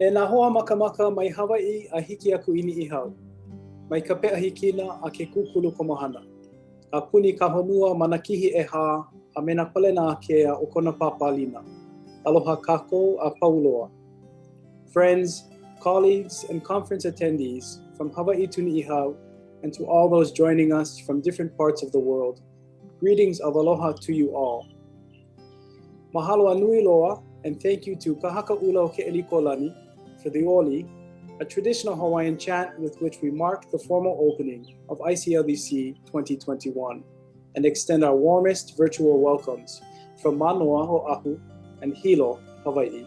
E nā hoa makamaka mai Hawaii a hiki aku ini i hau. Mai ka pea hikina a ke kukulu komahana. A puni ka honua mana kihi e hā a mena pale nā kea o kona pāpālina. Aloha kako a pauloa. Friends, colleagues, and conference attendees from Hawaii to Ni'ihau and to all those joining us from different parts of the world, greetings of aloha to you all. Mahalo anui loa, and thank you to Kahaka Ula o Ke'elikolani for the Oli, a traditional Hawaiian chant with which we mark the formal opening of ICLDC 2021 and extend our warmest virtual welcomes from Manoa Oahu and Hilo, Hawaii.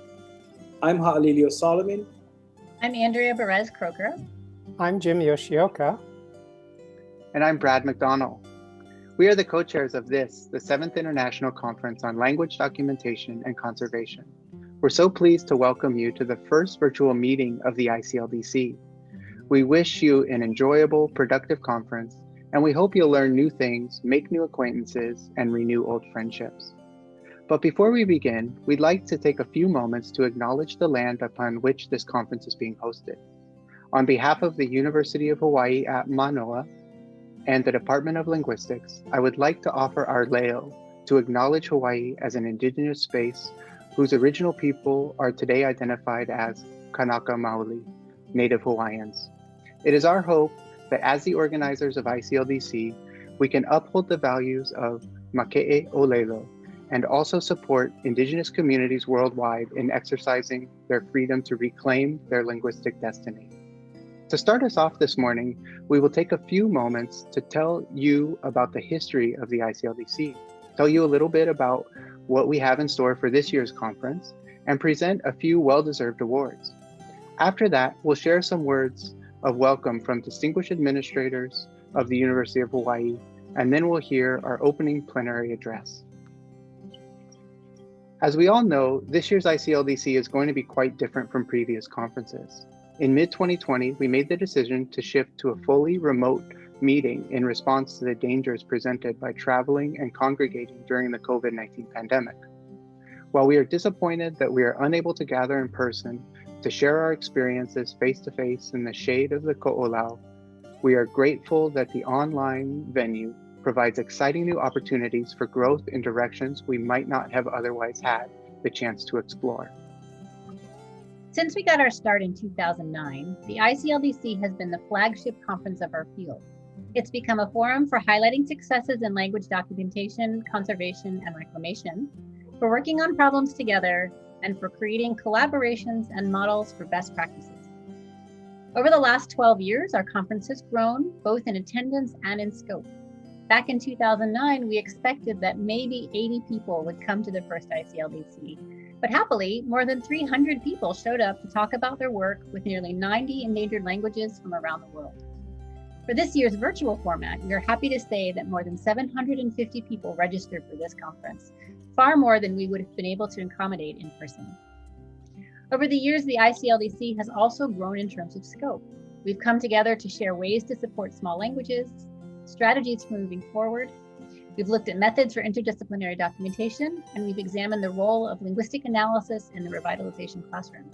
I'm Ha'alilio Solomon. I'm Andrea Berez-Kroeker. I'm Jim Yoshioka. And I'm Brad McDonnell. We are the co-chairs of this, the seventh International Conference on Language Documentation and Conservation. We're so pleased to welcome you to the first virtual meeting of the ICLDC. We wish you an enjoyable, productive conference, and we hope you'll learn new things, make new acquaintances, and renew old friendships. But before we begin, we'd like to take a few moments to acknowledge the land upon which this conference is being hosted. On behalf of the University of Hawaii at Manoa and the Department of Linguistics, I would like to offer our leo to acknowledge Hawaii as an indigenous space whose original people are today identified as Kanaka Maoli, Native Hawaiians. It is our hope that as the organizers of ICLDC, we can uphold the values of Make'e Olelo and also support Indigenous communities worldwide in exercising their freedom to reclaim their linguistic destiny. To start us off this morning, we will take a few moments to tell you about the history of the ICLDC, tell you a little bit about what we have in store for this year's conference, and present a few well-deserved awards. After that, we'll share some words of welcome from distinguished administrators of the University of Hawaii, and then we'll hear our opening plenary address. As we all know, this year's ICLDC is going to be quite different from previous conferences. In mid-2020, we made the decision to shift to a fully remote meeting in response to the dangers presented by traveling and congregating during the COVID-19 pandemic. While we are disappointed that we are unable to gather in person to share our experiences face-to-face in the shade of the Ko'olau, we are grateful that the online venue provides exciting new opportunities for growth in directions we might not have otherwise had the chance to explore. Since we got our start in 2009, the ICLDC has been the flagship conference of our field. It's become a forum for highlighting successes in language documentation, conservation, and reclamation, for working on problems together, and for creating collaborations and models for best practices. Over the last 12 years, our conference has grown both in attendance and in scope. Back in 2009, we expected that maybe 80 people would come to the first ICLDC, but happily, more than 300 people showed up to talk about their work with nearly 90 endangered languages from around the world. For this year's virtual format, we are happy to say that more than 750 people registered for this conference, far more than we would have been able to accommodate in person. Over the years, the ICLDC has also grown in terms of scope. We've come together to share ways to support small languages, strategies for moving forward, We've looked at methods for interdisciplinary documentation, and we've examined the role of linguistic analysis in the revitalization classroom.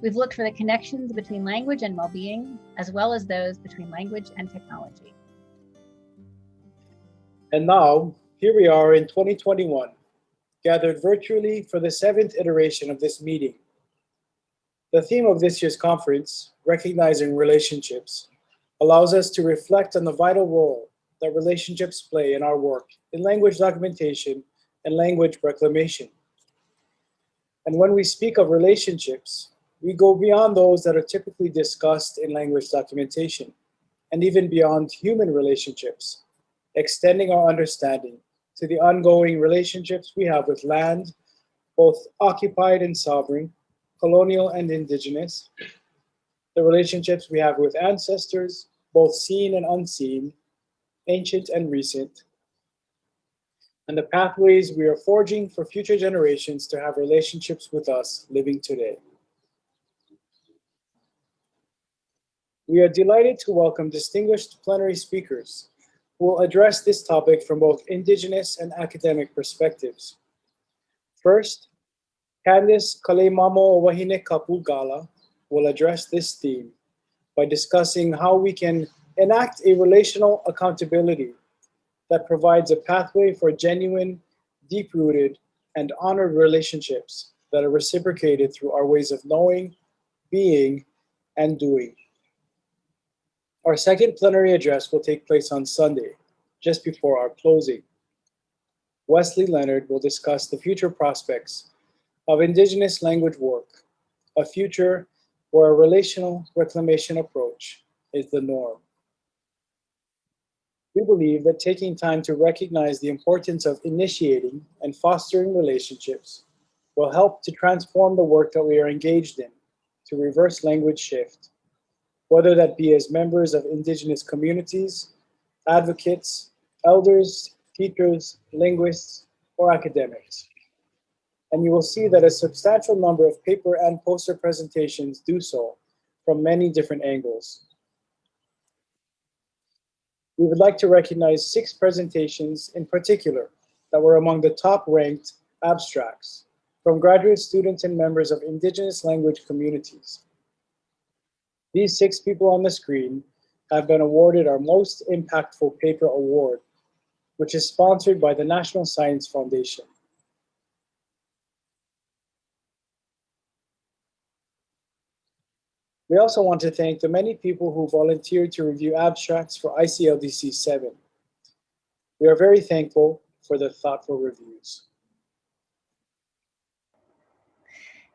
We've looked for the connections between language and well-being, as well as those between language and technology. And now, here we are in 2021, gathered virtually for the seventh iteration of this meeting. The theme of this year's conference, Recognizing Relationships, allows us to reflect on the vital role that relationships play in our work in language documentation and language reclamation. And when we speak of relationships, we go beyond those that are typically discussed in language documentation and even beyond human relationships, extending our understanding to the ongoing relationships we have with land, both occupied and sovereign, colonial and indigenous, the relationships we have with ancestors, both seen and unseen, ancient and recent, and the pathways we are forging for future generations to have relationships with us living today. We are delighted to welcome distinguished plenary speakers who will address this topic from both indigenous and academic perspectives. First, Candace Kalemamo Wahine Kapugala will address this theme by discussing how we can enact a relational accountability that provides a pathway for genuine, deep-rooted, and honored relationships that are reciprocated through our ways of knowing, being, and doing. Our second plenary address will take place on Sunday, just before our closing. Wesley Leonard will discuss the future prospects of Indigenous language work, a future where a relational reclamation approach is the norm. We believe that taking time to recognize the importance of initiating and fostering relationships will help to transform the work that we are engaged in to reverse language shift, whether that be as members of Indigenous communities, advocates, elders, teachers, linguists, or academics. And you will see that a substantial number of paper and poster presentations do so from many different angles. We would like to recognize six presentations in particular that were among the top ranked abstracts from graduate students and members of indigenous language communities. These six people on the screen have been awarded our most impactful paper award, which is sponsored by the National Science Foundation. We also want to thank the many people who volunteered to review abstracts for ICLDC 7. We are very thankful for the thoughtful reviews.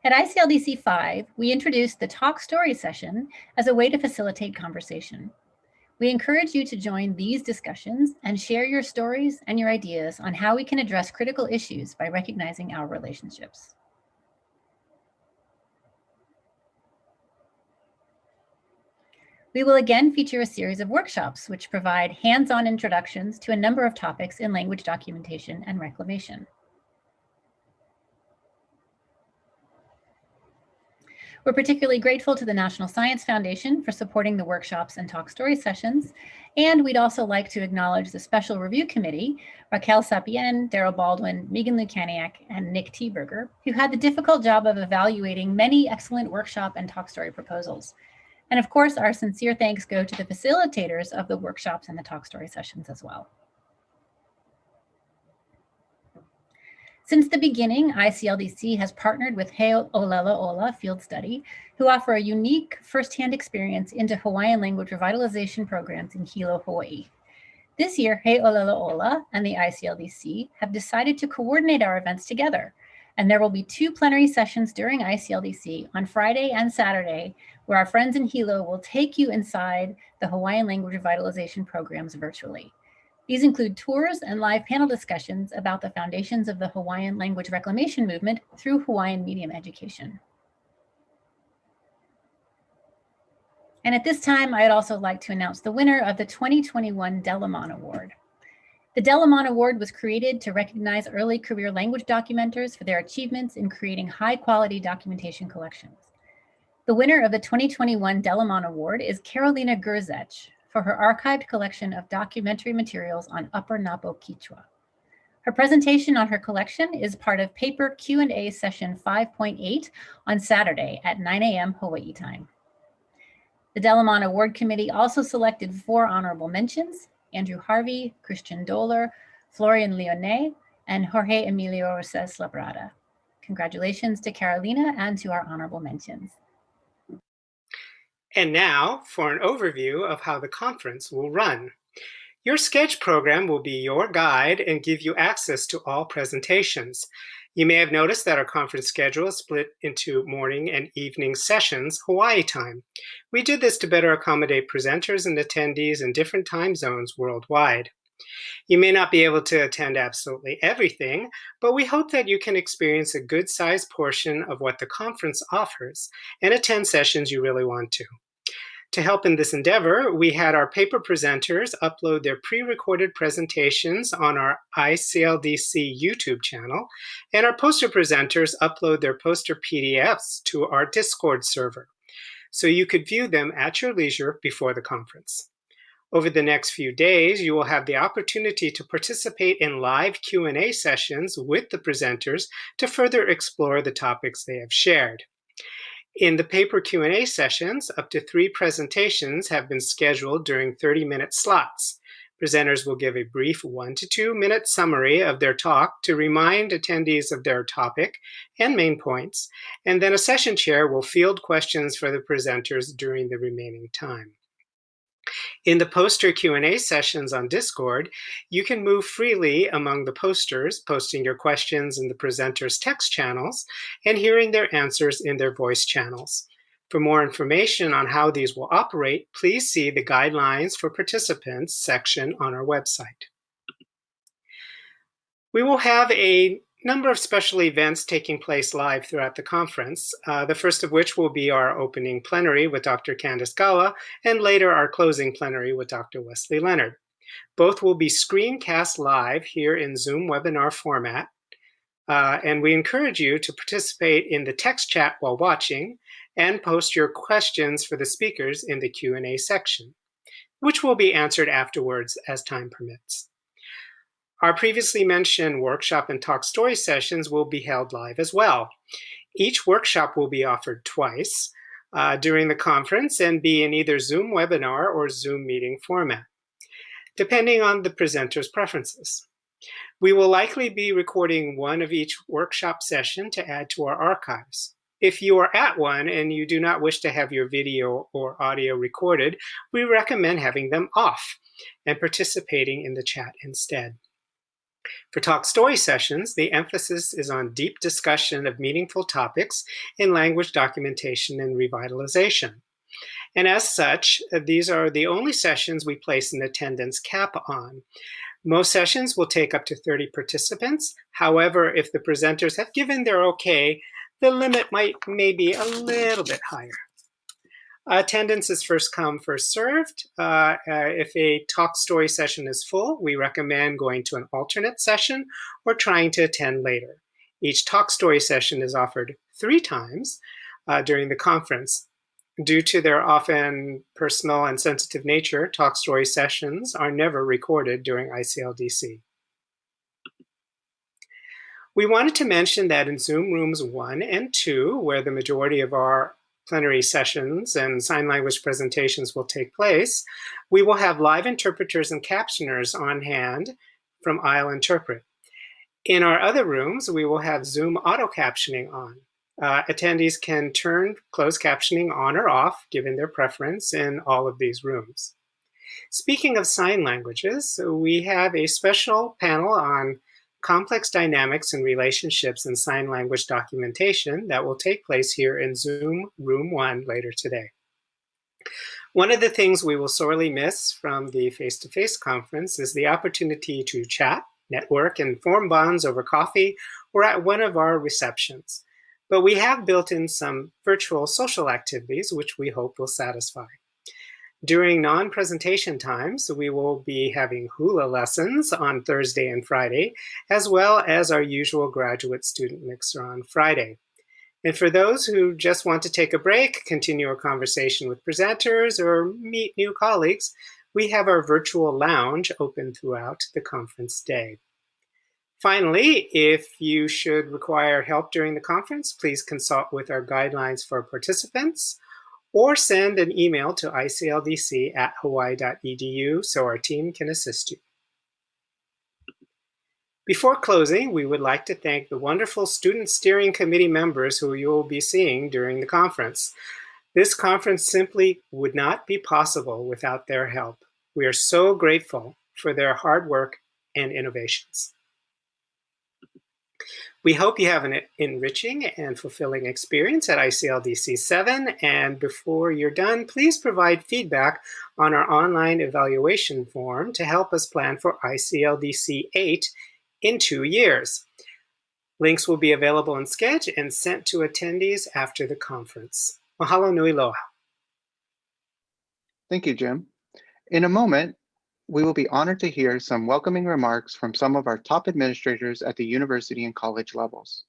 At ICLDC 5, we introduced the Talk Story session as a way to facilitate conversation. We encourage you to join these discussions and share your stories and your ideas on how we can address critical issues by recognizing our relationships. We will again feature a series of workshops which provide hands-on introductions to a number of topics in language documentation and reclamation. We're particularly grateful to the National Science Foundation for supporting the workshops and talk story sessions. And we'd also like to acknowledge the Special Review Committee, Raquel Sapien, Daryl Baldwin, Megan Lukaniec, and Nick Thieberger, who had the difficult job of evaluating many excellent workshop and talk story proposals. And of course, our sincere thanks go to the facilitators of the workshops and the talk story sessions as well. Since the beginning, ICLDC has partnered with He Olelo Ola Field Study, who offer a unique firsthand experience into Hawaiian language revitalization programs in Hilo, Hawaii. This year, He Olelo Ola and the ICLDC have decided to coordinate our events together, and there will be two plenary sessions during ICLDC on Friday and Saturday, where our friends in Hilo will take you inside the Hawaiian language revitalization programs virtually. These include tours and live panel discussions about the foundations of the Hawaiian language reclamation movement through Hawaiian medium education. And at this time, I'd also like to announce the winner of the 2021 DELAMAN Award. The DELAMAN Award was created to recognize early career language documenters for their achievements in creating high quality documentation collections. The winner of the 2021 DELAMAN Award is Karolina Grzech for her archived collection of documentary materials on Upper Napo Quechua. Her presentation on her collection is part of paper Q&A session 5.8 on Saturday at 9 a.m. Hawaii time. The DELAMAN Award Committee also selected four honorable mentions, Andrew Harvey, Christian Döhler, Florian Lionnet, and Jorge Emilio Rosés Labrada. Congratulations to Karolina and to our honorable mentions. And now for an overview of how the conference will run. Your Sched program will be your guide and give you access to all presentations. You may have noticed that our conference schedule is split into morning and evening sessions, Hawaii time. We did this to better accommodate presenters and attendees in different time zones worldwide. You may not be able to attend absolutely everything, but we hope that you can experience a good sized portion of what the conference offers and attend sessions you really want to. To help in this endeavor, we had our paper presenters upload their pre-recorded presentations on our ICLDC YouTube channel, and our poster presenters upload their poster PDFs to our Discord server, so you could view them at your leisure before the conference. Over the next few days, you will have the opportunity to participate in live Q&A sessions with the presenters to further explore the topics they have shared. In the paper Q&A sessions, up to three presentations have been scheduled during 30-minute slots. Presenters will give a brief one to two minute summary of their talk to remind attendees of their topic and main points, and then a session chair will field questions for the presenters during the remaining time. In the poster Q&A sessions on Discord, you can move freely among the posters, posting your questions in the presenters' text channels and hearing their answers in their voice channels. For more information on how these will operate, please see the Guidelines for Participants section on our website. We will have a number of special events taking place live throughout the conference, uh, the first of which will be our opening plenary with Dr. Candace Galla, and later our closing plenary with Dr. Wesley Leonard. Both will be screencast live here in Zoom webinar format, uh, and we encourage you to participate in the text chat while watching and post your questions for the speakers in the Q&A section, which will be answered afterwards as time permits. Our previously mentioned workshop and talk story sessions will be held live as well. Each workshop will be offered twice uh, during the conference and be in either Zoom webinar or Zoom meeting format, depending on the presenter's preferences. We will likely be recording one of each workshop session to add to our archives. If you are at one and you do not wish to have your video or audio recorded, we recommend having them off and participating in the chat instead. For talk story sessions, the emphasis is on deep discussion of meaningful topics in language documentation and revitalization. And as such, uh, these are the only sessions we place an attendance cap on. Most sessions will take up to 30 participants. However, if the presenters have given their okay, the limit might maybe a little bit higher. Attendance is first come, first served. Uh, uh, if a talk story session is full, we recommend going to an alternate session or trying to attend later. Each talk story session is offered three times uh, during the conference. Due to their often personal and sensitive nature, talk story sessions are never recorded during ICLDC. We wanted to mention that in Zoom rooms one and two, where the majority of our plenary sessions and sign language presentations will take place, we will have live interpreters and captioners on hand from I'll Interpret. In our other rooms, we will have Zoom auto captioning on. Uh, attendees can turn closed captioning on or off, given their preference, in all of these rooms. Speaking of sign languages, we have a special panel on complex dynamics and relationships in sign language documentation that will take place here in Zoom Room 1 later today. One of the things we will sorely miss from the face-to-face -face conference is the opportunity to chat, network, and form bonds over coffee or at one of our receptions. But we have built in some virtual social activities which we hope will satisfy. During non-presentation times, we will be having hula lessons on Thursday and Friday, as well as our usual graduate student mixer on Friday. And for those who just want to take a break, continue a conversation with presenters, or meet new colleagues, we have our virtual lounge open throughout the conference day. Finally, if you should require help during the conference, please consult with our guidelines for participants or send an email to icldc at hawaii.edu so our team can assist you. Before closing, we would like to thank the wonderful Student Steering Committee members who you will be seeing during the conference. This conference simply would not be possible without their help. We are so grateful for their hard work and innovations. We hope you have an enriching and fulfilling experience at ICLDC 7. And before you're done, please provide feedback on our online evaluation form to help us plan for ICLDC 8 in two years. Links will be available in Sched and sent to attendees after the conference. Mahalo nui loa. Thank you, Jim. In a moment, we will be honored to hear some welcoming remarks from some of our top administrators at the university and college levels.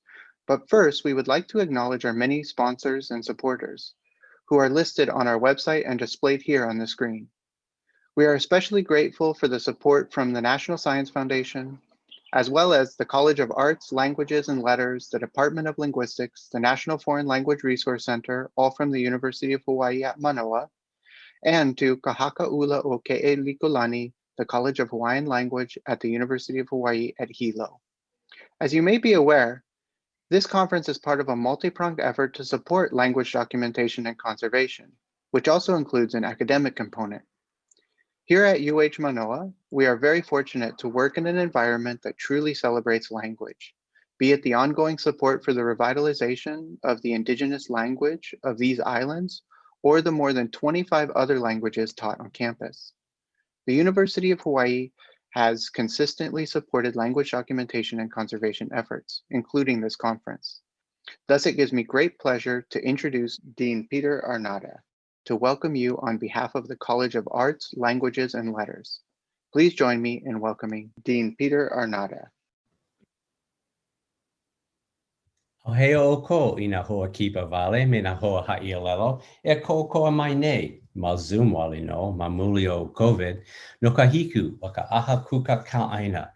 But first, we would like to acknowledge our many sponsors and supporters who are listed on our website and displayed here on the screen. We are especially grateful for the support from the National Science Foundation, as well as the College of Arts, Languages, and Letters, the Department of Linguistics, the National Foreign Language Resource Center, all from the University of Hawaii at Manoa, and to Kahakaula o Ke'elikolani, the College of Hawaiian Language at the University of Hawaii at Hilo. As you may be aware, this conference is part of a multi-pronged effort to support language documentation and conservation, which also includes an academic component. Here at UH Manoa, we are very fortunate to work in an environment that truly celebrates language, be it the ongoing support for the revitalization of the indigenous language of these islands, or the more than 25 other languages taught on campus. The University of Hawaii has consistently supported language documentation and conservation efforts, including this conference. Thus, it gives me great pleasure to introduce Dean Peter Arnade to welcome you on behalf of the College of Arts, Languages, and Letters. Please join me in welcoming Dean Peter Arnade. O he o ko i na hoa kipa vale me na hoa ha'ialelo e ko koa mai nei ma Zoom wali no ma muli o COVID no ka hiku o ka aha kuka ka aina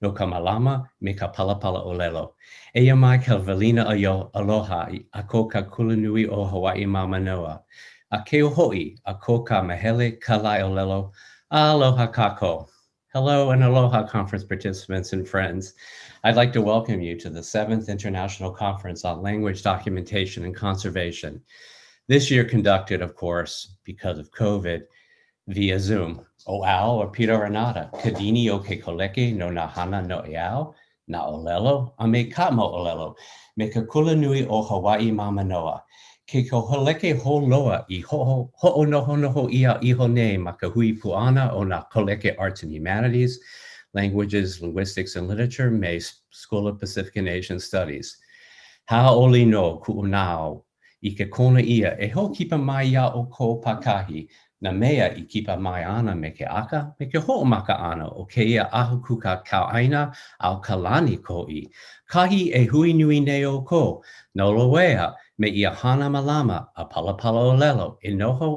no ka malama me ka palapala o lelo. E mai ka valina yo aloha a ko ka kulanui o Hawaii ma manoa. A ke o hoi a ko ka mahele ka lai o lelo. Aloha kako. Hello and aloha conference participants and friends. I'd like to welcome you to the seventh International Conference on Language Documentation and Conservation. This year conducted, of course, because of COVID, via Zoom. O ao or Peter Renata, kadini o ke koleke no na hana no iao, na olelo, a me kamo olelo, me ka kula nui o Hawaii Mamanoa. Ke ko holeke ho loa i ho ho no ho no ho ia i ho ne ma ka hui puana o na koleke arts and humanities, languages, linguistics, and literature, May School of Pacific and Asian Studies. Haoli no ku'unao, i ke kona ia, e ho kipa mai ia o ko pakahi, na mea i kipa mai ana me ke aka, me ke ho maka ana o ke ia ahu kuka kau aina au kalani ko i. Kahi e hui nui ne o ko, no loea malama e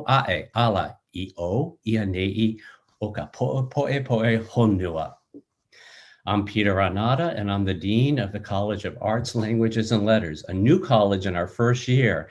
ae ala i o ia nei o poe poe poe honua. I'm Peter Arnade, and I'm the Dean of the College of Arts, Languages, and Letters, a new college in our first year,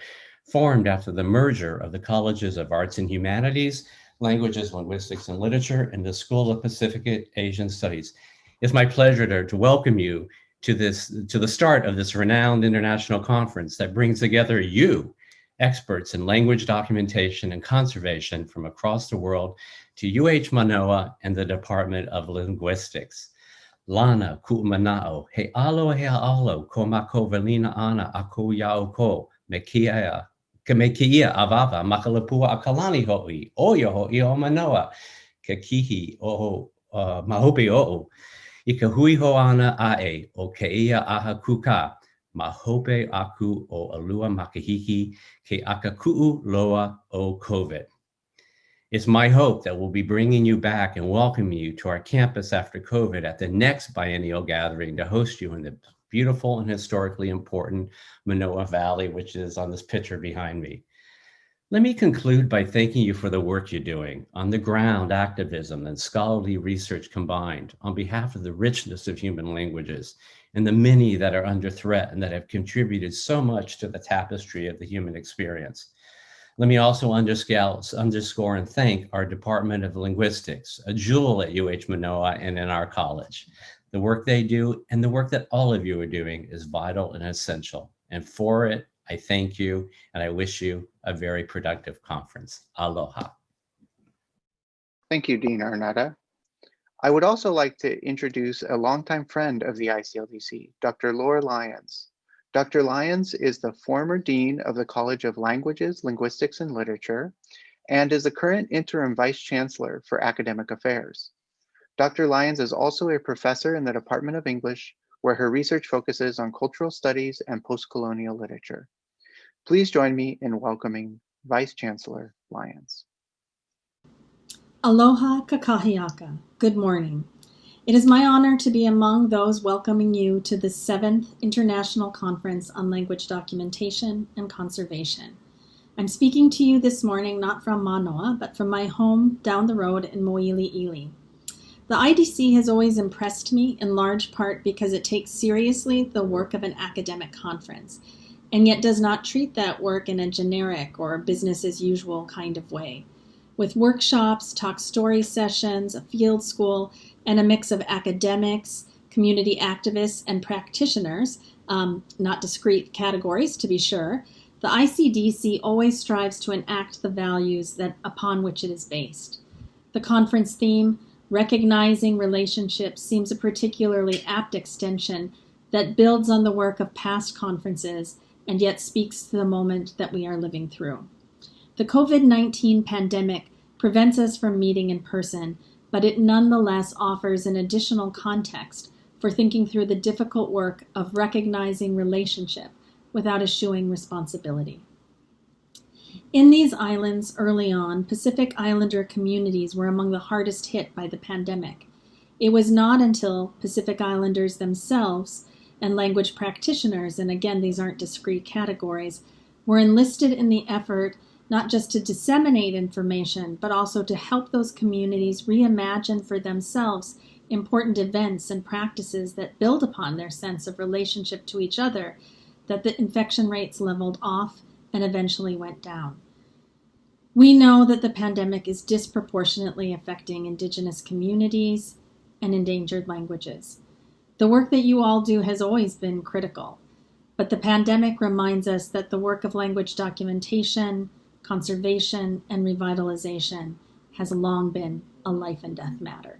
formed after the merger of the Colleges of Arts and Humanities, Languages, Linguistics, and Literature, and the School of Pacific Asian Studies. It's my pleasure to, to welcome you to this to the start of this renowned international conference that brings together you, experts in language documentation and conservation from across the world, to UH Manoa and the Department of Linguistics. Lana ku'manao, he alo he alo, ko mako velina ana aku ko yao ko, me kia, ke me kia avava, makalapua a kalani hoi, o yo hoi o manoa, ke kihi o uh, mahope o, i ka hui ho ana a e, o aha kuka, mahope aku o alua makahiki, ke aka ku'u loa o COVID. It's my hope that we'll be bringing you back and welcoming you to our campus after COVID at the next biennial gathering to host you in the beautiful and historically important Manoa Valley, which is on this picture behind me. Let me conclude by thanking you for the work you're doing on the ground activism and scholarly research combined on behalf of the richness of human languages and the many that are under threat and that have contributed so much to the tapestry of the human experience. Let me also underscore and thank our Department of Linguistics, a jewel at UH Manoa and in our college. The work they do and the work that all of you are doing is vital and essential. And for it, I thank you and I wish you a very productive conference. Aloha. Thank you, Dean Arnade. I would also like to introduce a longtime friend of the ICLDC, Dr. Laura Lyons. Dr. Lyons is the former Dean of the College of Languages, Linguistics, and Literature, and is the current interim Vice Chancellor for Academic Affairs. Dr. Lyons is also a professor in the Department of English, where her research focuses on cultural studies and post-colonial literature. Please join me in welcoming Vice Chancellor Lyons. Aloha kakahiaka. Good morning. It is my honor to be among those welcoming you to the seventh International Conference on Language Documentation and Conservation. I'm speaking to you this morning not from Manoa, but from my home down the road in Moiliili. The IDC has always impressed me in large part because it takes seriously the work of an academic conference and yet does not treat that work in a generic or business as usual kind of way. With workshops, talk story sessions, a field school, and a mix of academics, community activists, and practitioners, um, not discrete categories to be sure, the ICDC always strives to enact the values that upon which it is based. The conference theme, Recognizing Relationships, seems a particularly apt extension that builds on the work of past conferences and yet speaks to the moment that we are living through. The COVID 19 pandemic prevents us from meeting in person, but it nonetheless offers an additional context for thinking through the difficult work of recognizing relationship without eschewing responsibility. In these islands early on, Pacific Islander communities were among the hardest hit by the pandemic. It was not until Pacific Islanders themselves and language practitioners, and again, these aren't discrete categories, were enlisted in the effort not just to disseminate information, but also to help those communities reimagine for themselves important events and practices that build upon their sense of relationship to each other, that the infection rates leveled off and eventually went down. We know that the pandemic is disproportionately affecting Indigenous communities and endangered languages. The work that you all do has always been critical, but the pandemic reminds us that the work of language documentation, conservation, and revitalization has long been a life and death matter.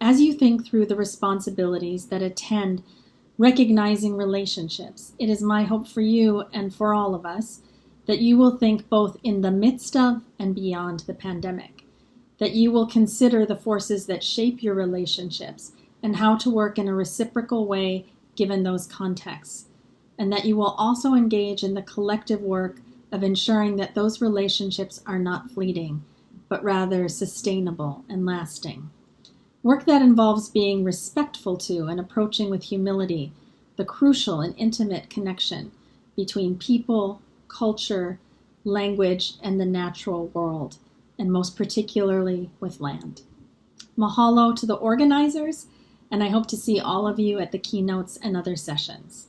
As you think through the responsibilities that attend recognizing relationships, it is my hope for you and for all of us that you will think both in the midst of and beyond the pandemic, that you will consider the forces that shape your relationships and how to work in a reciprocal way given those contexts, and that you will also engage in the collective work of ensuring that those relationships are not fleeting, but rather sustainable and lasting. Work that involves being respectful to and approaching with humility the crucial and intimate connection between people, culture, language, and the natural world, and most particularly with land. Mahalo to the organizers, and I hope to see all of you at the keynotes and other sessions.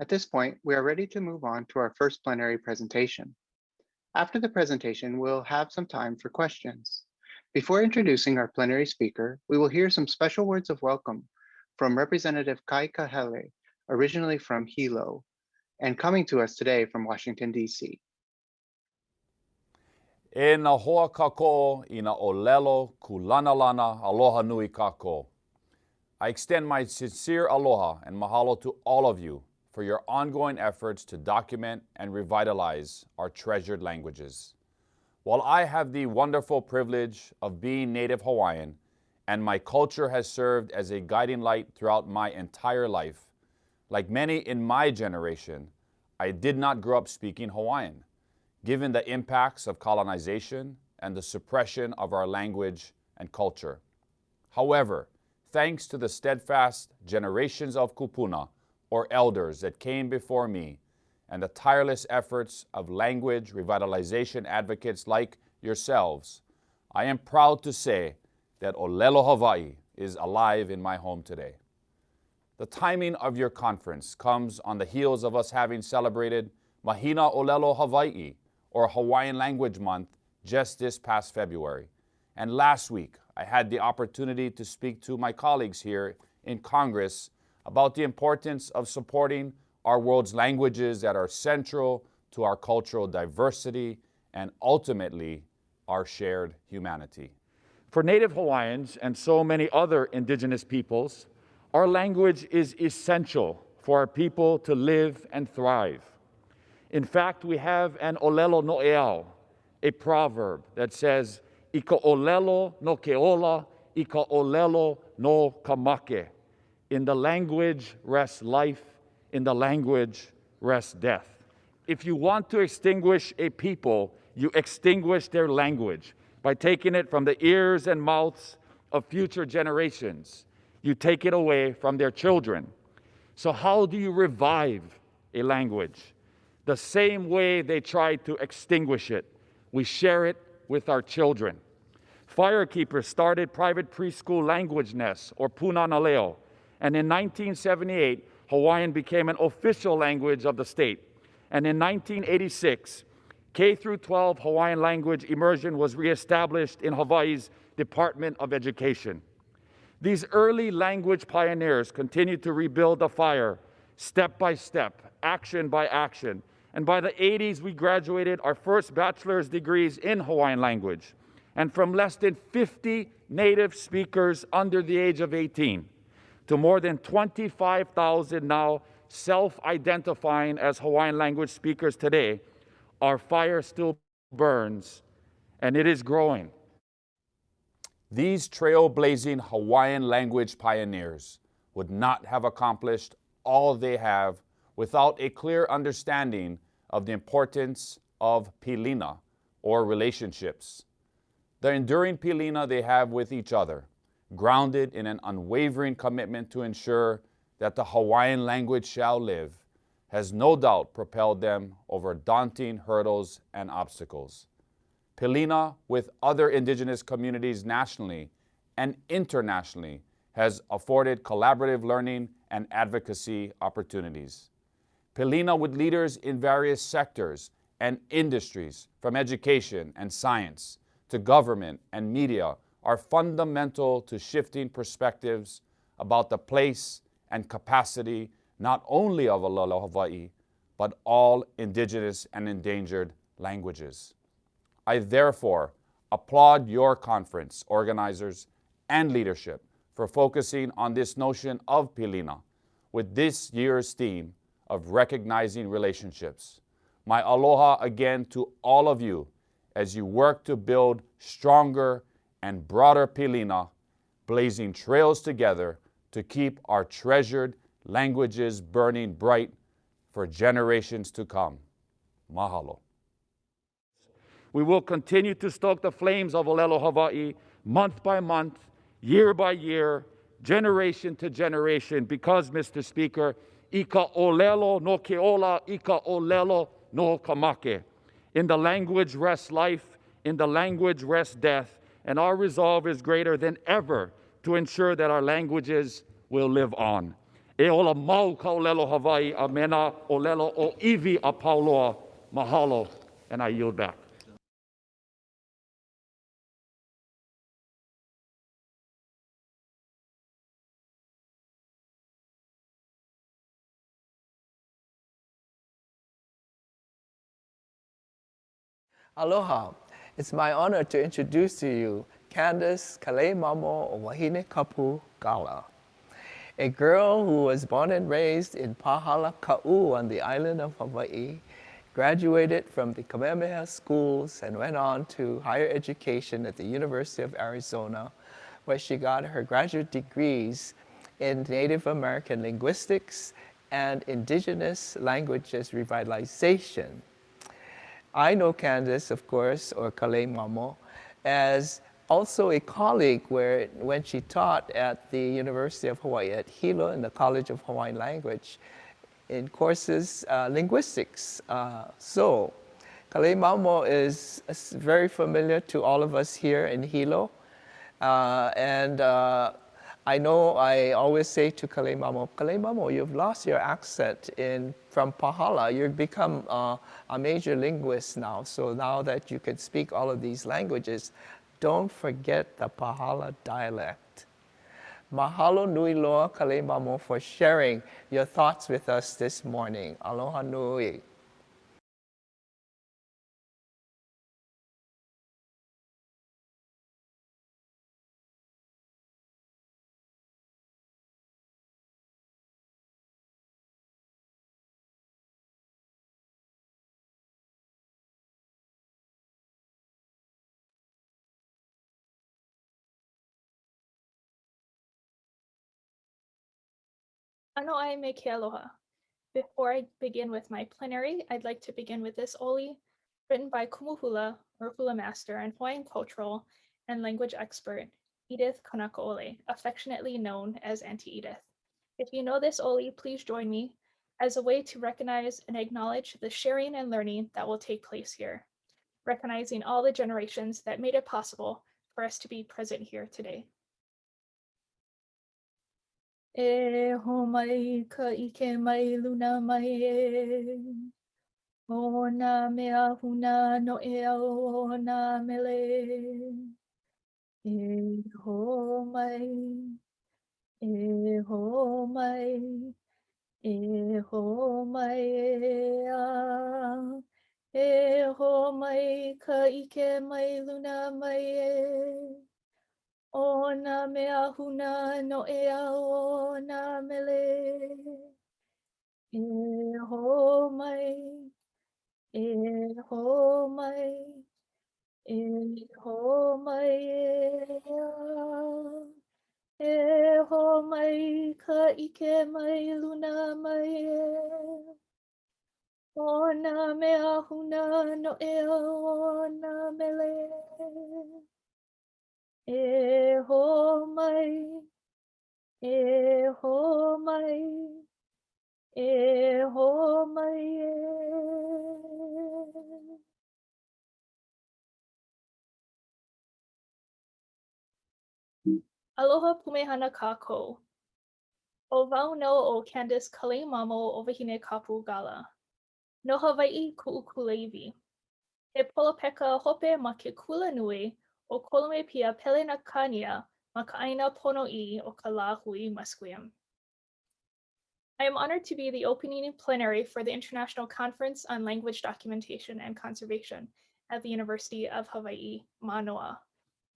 At this point, we are ready to move on to our first plenary presentation. After the presentation, we'll have some time for questions. Before introducing our plenary speaker, we will hear some special words of welcome from Representative Kai Kahele, originally from Hilo, and coming to us today from Washington, D.C. E na hoa kako i na olelo kulanalana aloha nui kako. I extend my sincere aloha and mahalo to all of you for your ongoing efforts to document and revitalize our treasured languages. While I have the wonderful privilege of being Native Hawaiian and my culture has served as a guiding light throughout my entire life, like many in my generation, I did not grow up speaking Hawaiian, given the impacts of colonization and the suppression of our language and culture. However, thanks to the steadfast generations of kupuna, or elders that came before me, and the tireless efforts of language revitalization advocates like yourselves, I am proud to say that Olelo Hawaii is alive in my home today. The timing of your conference comes on the heels of us having celebrated Mahina Olelo Hawaii, or Hawaiian Language Month, just this past February. And last week, I had the opportunity to speak to my colleagues here in Congress about the importance of supporting our world's languages that are central to our cultural diversity and ultimately our shared humanity. For Native Hawaiians and so many other indigenous peoples, our language is essential for our people to live and thrive. In fact, we have an olelo no eao, a proverb that says, Ika olelo no keola, ika olelo no kamake. In the language rests life, in the language rests death. If you want to extinguish a people, you extinguish their language by taking it from the ears and mouths of future generations. You take it away from their children. So, how do you revive a language? the same way they tried to extinguish it. We share it with our children. Firekeepers started private preschool language nests, or Punanaleo, and in 1978, Hawaiian became an official language of the state. And in 1986, K through 12 Hawaiian language immersion was reestablished in Hawaii's Department of Education. These early language pioneers continued to rebuild the fire step by step, action by action. And by the 80s, we graduated our first bachelor's degrees in Hawaiian language. And from less than 50 native speakers under the age of 18 to more than 25,000 now self identifying as Hawaiian language speakers today, our fire still burns and it is growing. These trailblazing Hawaiian language pioneers would not have accomplished all they have without a clear understanding of the importance of pilina, or relationships. The enduring pilina they have with each other, grounded in an unwavering commitment to ensure that the Hawaiian language shall live, has no doubt propelled them over daunting hurdles and obstacles. Pilina, with other indigenous communities nationally and internationally, has afforded collaborative learning and advocacy opportunities. Pilina, with leaders in various sectors and industries, from education and science to government and media, are fundamental to shifting perspectives about the place and capacity not only of Olelo Hawaii, but all indigenous and endangered languages. I therefore applaud your conference organizers and leadership for focusing on this notion of Pilina with this year's theme of recognizing relationships. My aloha again to all of you as you work to build stronger and broader Pilina, blazing trails together to keep our treasured languages burning bright for generations to come. Mahalo. We will continue to stoke the flames of Olelo Hawaii month by month, year by year, generation to generation, because, Mr. Speaker, ika olelo no keola, ika olelo no kamake. In the language rests life, in the language rests death, and our resolve is greater than ever to ensure that our languages will live on. E ola mau ka olelo Hawaii a mena olelo o iwi a Pauloa. Mahalo, and I yield back. Aloha. It's my honor to introduce to you Candace Kaleimamo Wahine Kapu Galla, a girl who was born and raised in Pahala Ka'u on the island of Hawaii, graduated from the Kamehameha schools and went on to higher education at the University of Arizona, where she got her graduate degrees in Native American linguistics and indigenous languages revitalization. I know Candace, of course, or Kale Mamo, as also a colleague where, when she taught at the University of Hawaii at Hilo in the College of Hawaiian Language in courses uh, linguistics. Uh, so, Kale Mamo is very familiar to all of us here in Hilo. Uh, and uh, I know I always say to Kale Mamo, Kale Mamo, you've lost your accent in, from Pahala. You've become uh, a major linguist now. So now that you can speak all of these languages, don't forget the Pahala dialect. Mahalo nui loa Kale Mamo for sharing your thoughts with us this morning. Aloha nui. Ano ai me ke aloha. Before I begin with my plenary, I'd like to begin with this oli, written by Kumuhula, or hula master and Hawaiian cultural and language expert, Edith Kanaka'ole, affectionately known as Auntie Edith. If you know this oli, please join me as a way to recognize and acknowledge the sharing and learning that will take place here, recognizing all the generations that made it possible for us to be present here today. E ho mai ka ike mai luna mai e. O nā mea huna no e au o nā mele. E ho mai, e ho mai, e ho mai e a. E ho mai ka ike mai luna mai e. O nā mea huna no e au o nā mele. E ho mai, e ho mai, e ho mai e a. E ho mai ka ike mai luna mai e. O nā mea huna no e au o nā mele. E ho mai, e ho mai, e ho mai e. Aloha pumehana kako. O wau no o Candace Kalemamo o Wahine Kapu Galla. No Hawaii ku'ukuleiwi. He polopeka hope ma ke kula nui o Kolome Pia. I am honored to be the opening plenary for the International Conference on Language Documentation and Conservation at the University of Hawaii, Manoa.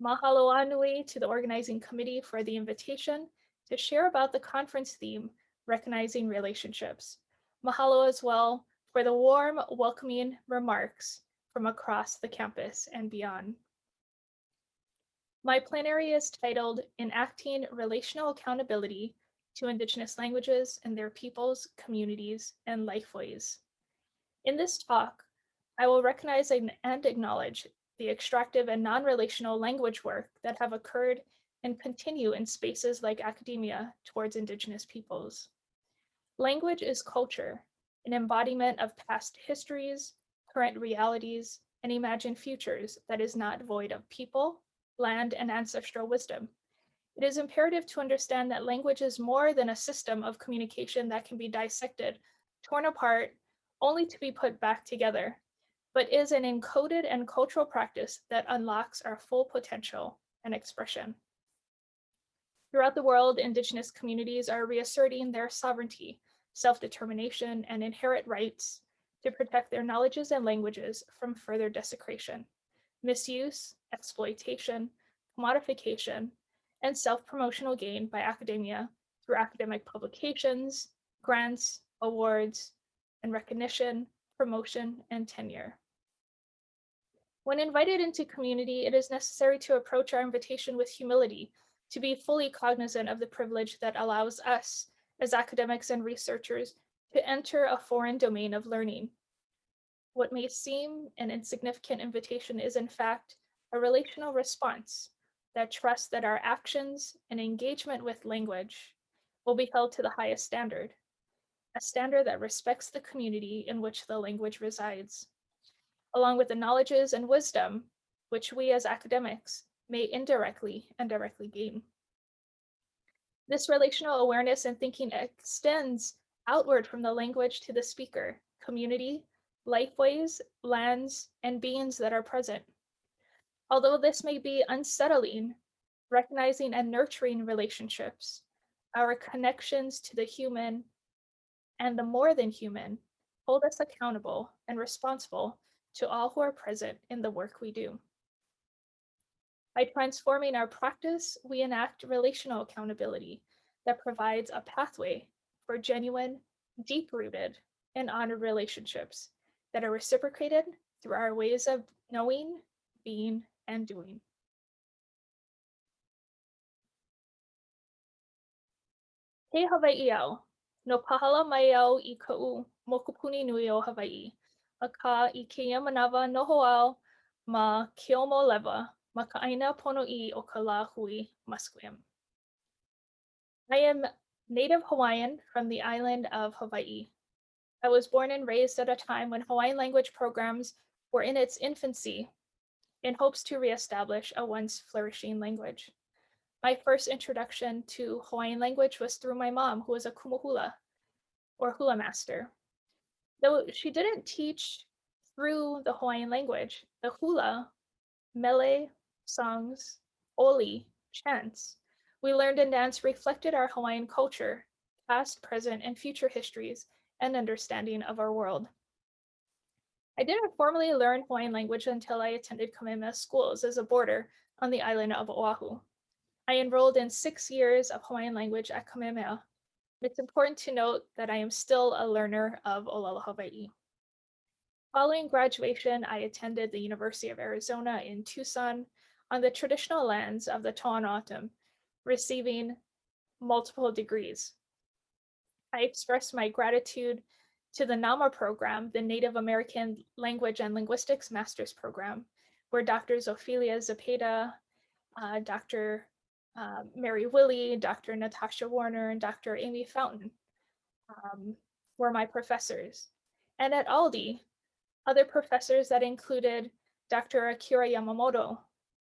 Mahalo anui to the organizing committee for the invitation to share about the conference theme, Recognizing Relationships. Mahalo as well for the warm, welcoming remarks from across the campus and beyond. My plenary is titled Enacting Relational Accountability to Indigenous Languages and Their Peoples, Communities, and Lifeways. In this talk, I will recognize and acknowledge the extractive and non-relational language work that have occurred and continue in spaces like academia towards Indigenous peoples. Language is culture, an embodiment of past histories, current realities, and imagined futures that is not void of people, land, and ancestral wisdom. It is imperative to understand that language is more than a system of communication that can be dissected, torn apart, only to be put back together, but is an encoded and cultural practice that unlocks our full potential and expression. Throughout the world, Indigenous communities are reasserting their sovereignty, self-determination, and inherent rights to protect their knowledges and languages from further desecration, misuse, exploitation, commodification, and self-promotional gain by academia through academic publications, grants, awards, and recognition, promotion, and tenure. When invited into community, it is necessary to approach our invitation with humility, to be fully cognizant of the privilege that allows us, as academics and researchers, to enter a foreign domain of learning. What may seem an insignificant invitation is in fact a relational response that trusts that our actions and engagement with language will be held to the highest standard, a standard that respects the community in which the language resides, along with the knowledges and wisdom which we as academics may indirectly and directly gain. This relational awareness and thinking extends outward from the language to the speaker, community, lifeways, lands, and beings that are present. Although this may be unsettling, recognizing and nurturing relationships, our connections to the human and the more than human hold us accountable and responsible to all who are present in the work we do. By transforming our practice, we enact relational accountability that provides a pathway for genuine, deep-rooted, and honored relationships that are reciprocated through our ways of knowing, being, and doing. He Hawaii au, no pahala mai au i ka'u mokupuni nui o Hawaii, a ka i keia manawa noho au ma Keomo lewa ma ka aina pono i o ka la hui Musqueam. I am native Hawaiian from the island of Hawaii, I was born and raised at a time when Hawaiian language programs were in its infancy in hopes to reestablish a once flourishing language. My first introduction to Hawaiian language was through my mom, who was a kumuhula or hula master. Though she didn't teach through the Hawaiian language, the hula, mele, songs, oli, chants, we learned and danced reflected our Hawaiian culture, past, present, and future histories, and understanding of our world. I didn't formally learn Hawaiian language until I attended Kamehameha schools as a boarder on the island of Oahu. I enrolled in six years of Hawaiian language at Kamehameha. It's important to note that I am still a learner of Olelo Hawaii. Following graduation, I attended the University of Arizona in Tucson on the traditional lands of the Tohono O'odham, receiving multiple degrees. I expressed my gratitude to the NAMA program, the Native American Language and Linguistics Master's Program, where Drs. Ophelia Zepeda, uh, Dr. Uh, Mary Willie, Dr. Natasha Warner, and Dr. Amy Fountain um, were my professors. And at AILDI, other professors that included Dr. Akira Yamamoto,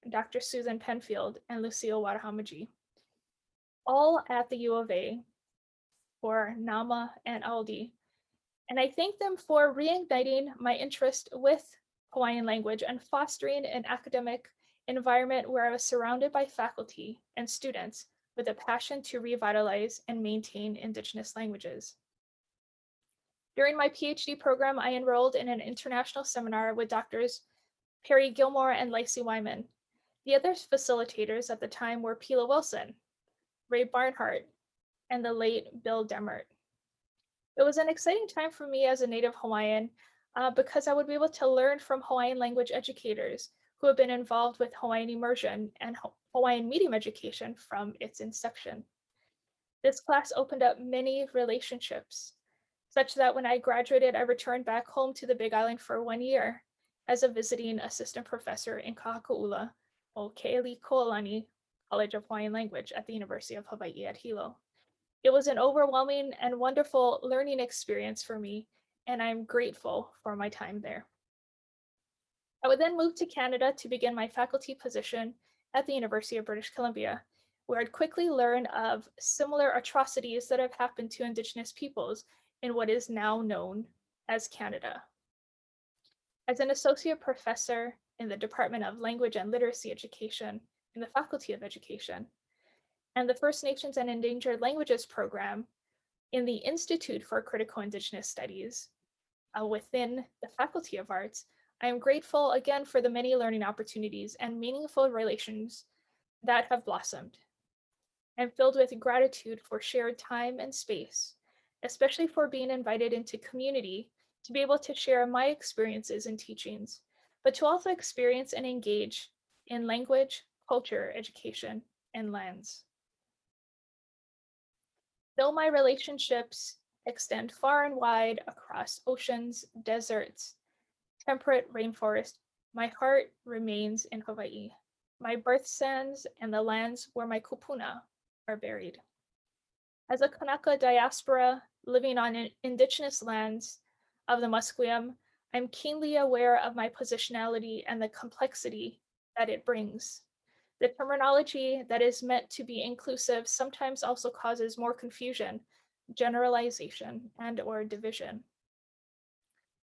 Dr. Susan Penfield, and Lucille Watahomigie, all at the U of A for NAMA and AILDI. And I thank them for reigniting my interest with Hawaiian language and fostering an academic environment where I was surrounded by faculty and students with a passion to revitalize and maintain Indigenous languages. During my PhD program, I enrolled in an international seminar with doctors Perry Gilmore and Leisy Wyman. The other facilitators at the time were Pila Wilson, Ray Barnhardt, and the late Bill Demmert. It was an exciting time for me as a native Hawaiian uh, because I would be able to learn from Hawaiian language educators who have been involved with Hawaiian immersion and Hawaiian medium education from its inception. This class opened up many relationships, such that when I graduated, I returned back home to the Big Island for one year as a visiting assistant professor in Kahakaula, o Ke'elikolani College of Hawaiian Language at the University of Hawaii at Hilo. It was an overwhelming and wonderful learning experience for me, and I'm grateful for my time there. I would then move to Canada to begin my faculty position at the University of British Columbia, where I'd quickly learn of similar atrocities that have happened to Indigenous peoples in what is now known as Canada. As an associate professor in the Department of Language and Literacy Education in the Faculty of Education, and the First Nations and Endangered Languages program in the Institute for Critical Indigenous Studies uh, within the Faculty of Arts, I am grateful again for the many learning opportunities and meaningful relations that have blossomed. I'm filled with gratitude for shared time and space, especially for being invited into community to be able to share my experiences and teachings, but to also experience and engage in language, culture, education, and lands. Though my relationships extend far and wide across oceans, deserts, temperate rainforest, my heart remains in Hawaii, my birth sands and the lands where my kupuna are buried. As a Kanaka diaspora living on indigenous lands of the Musqueam, I'm keenly aware of my positionality and the complexity that it brings. The terminology that is meant to be inclusive sometimes also causes more confusion, generalization, and or division.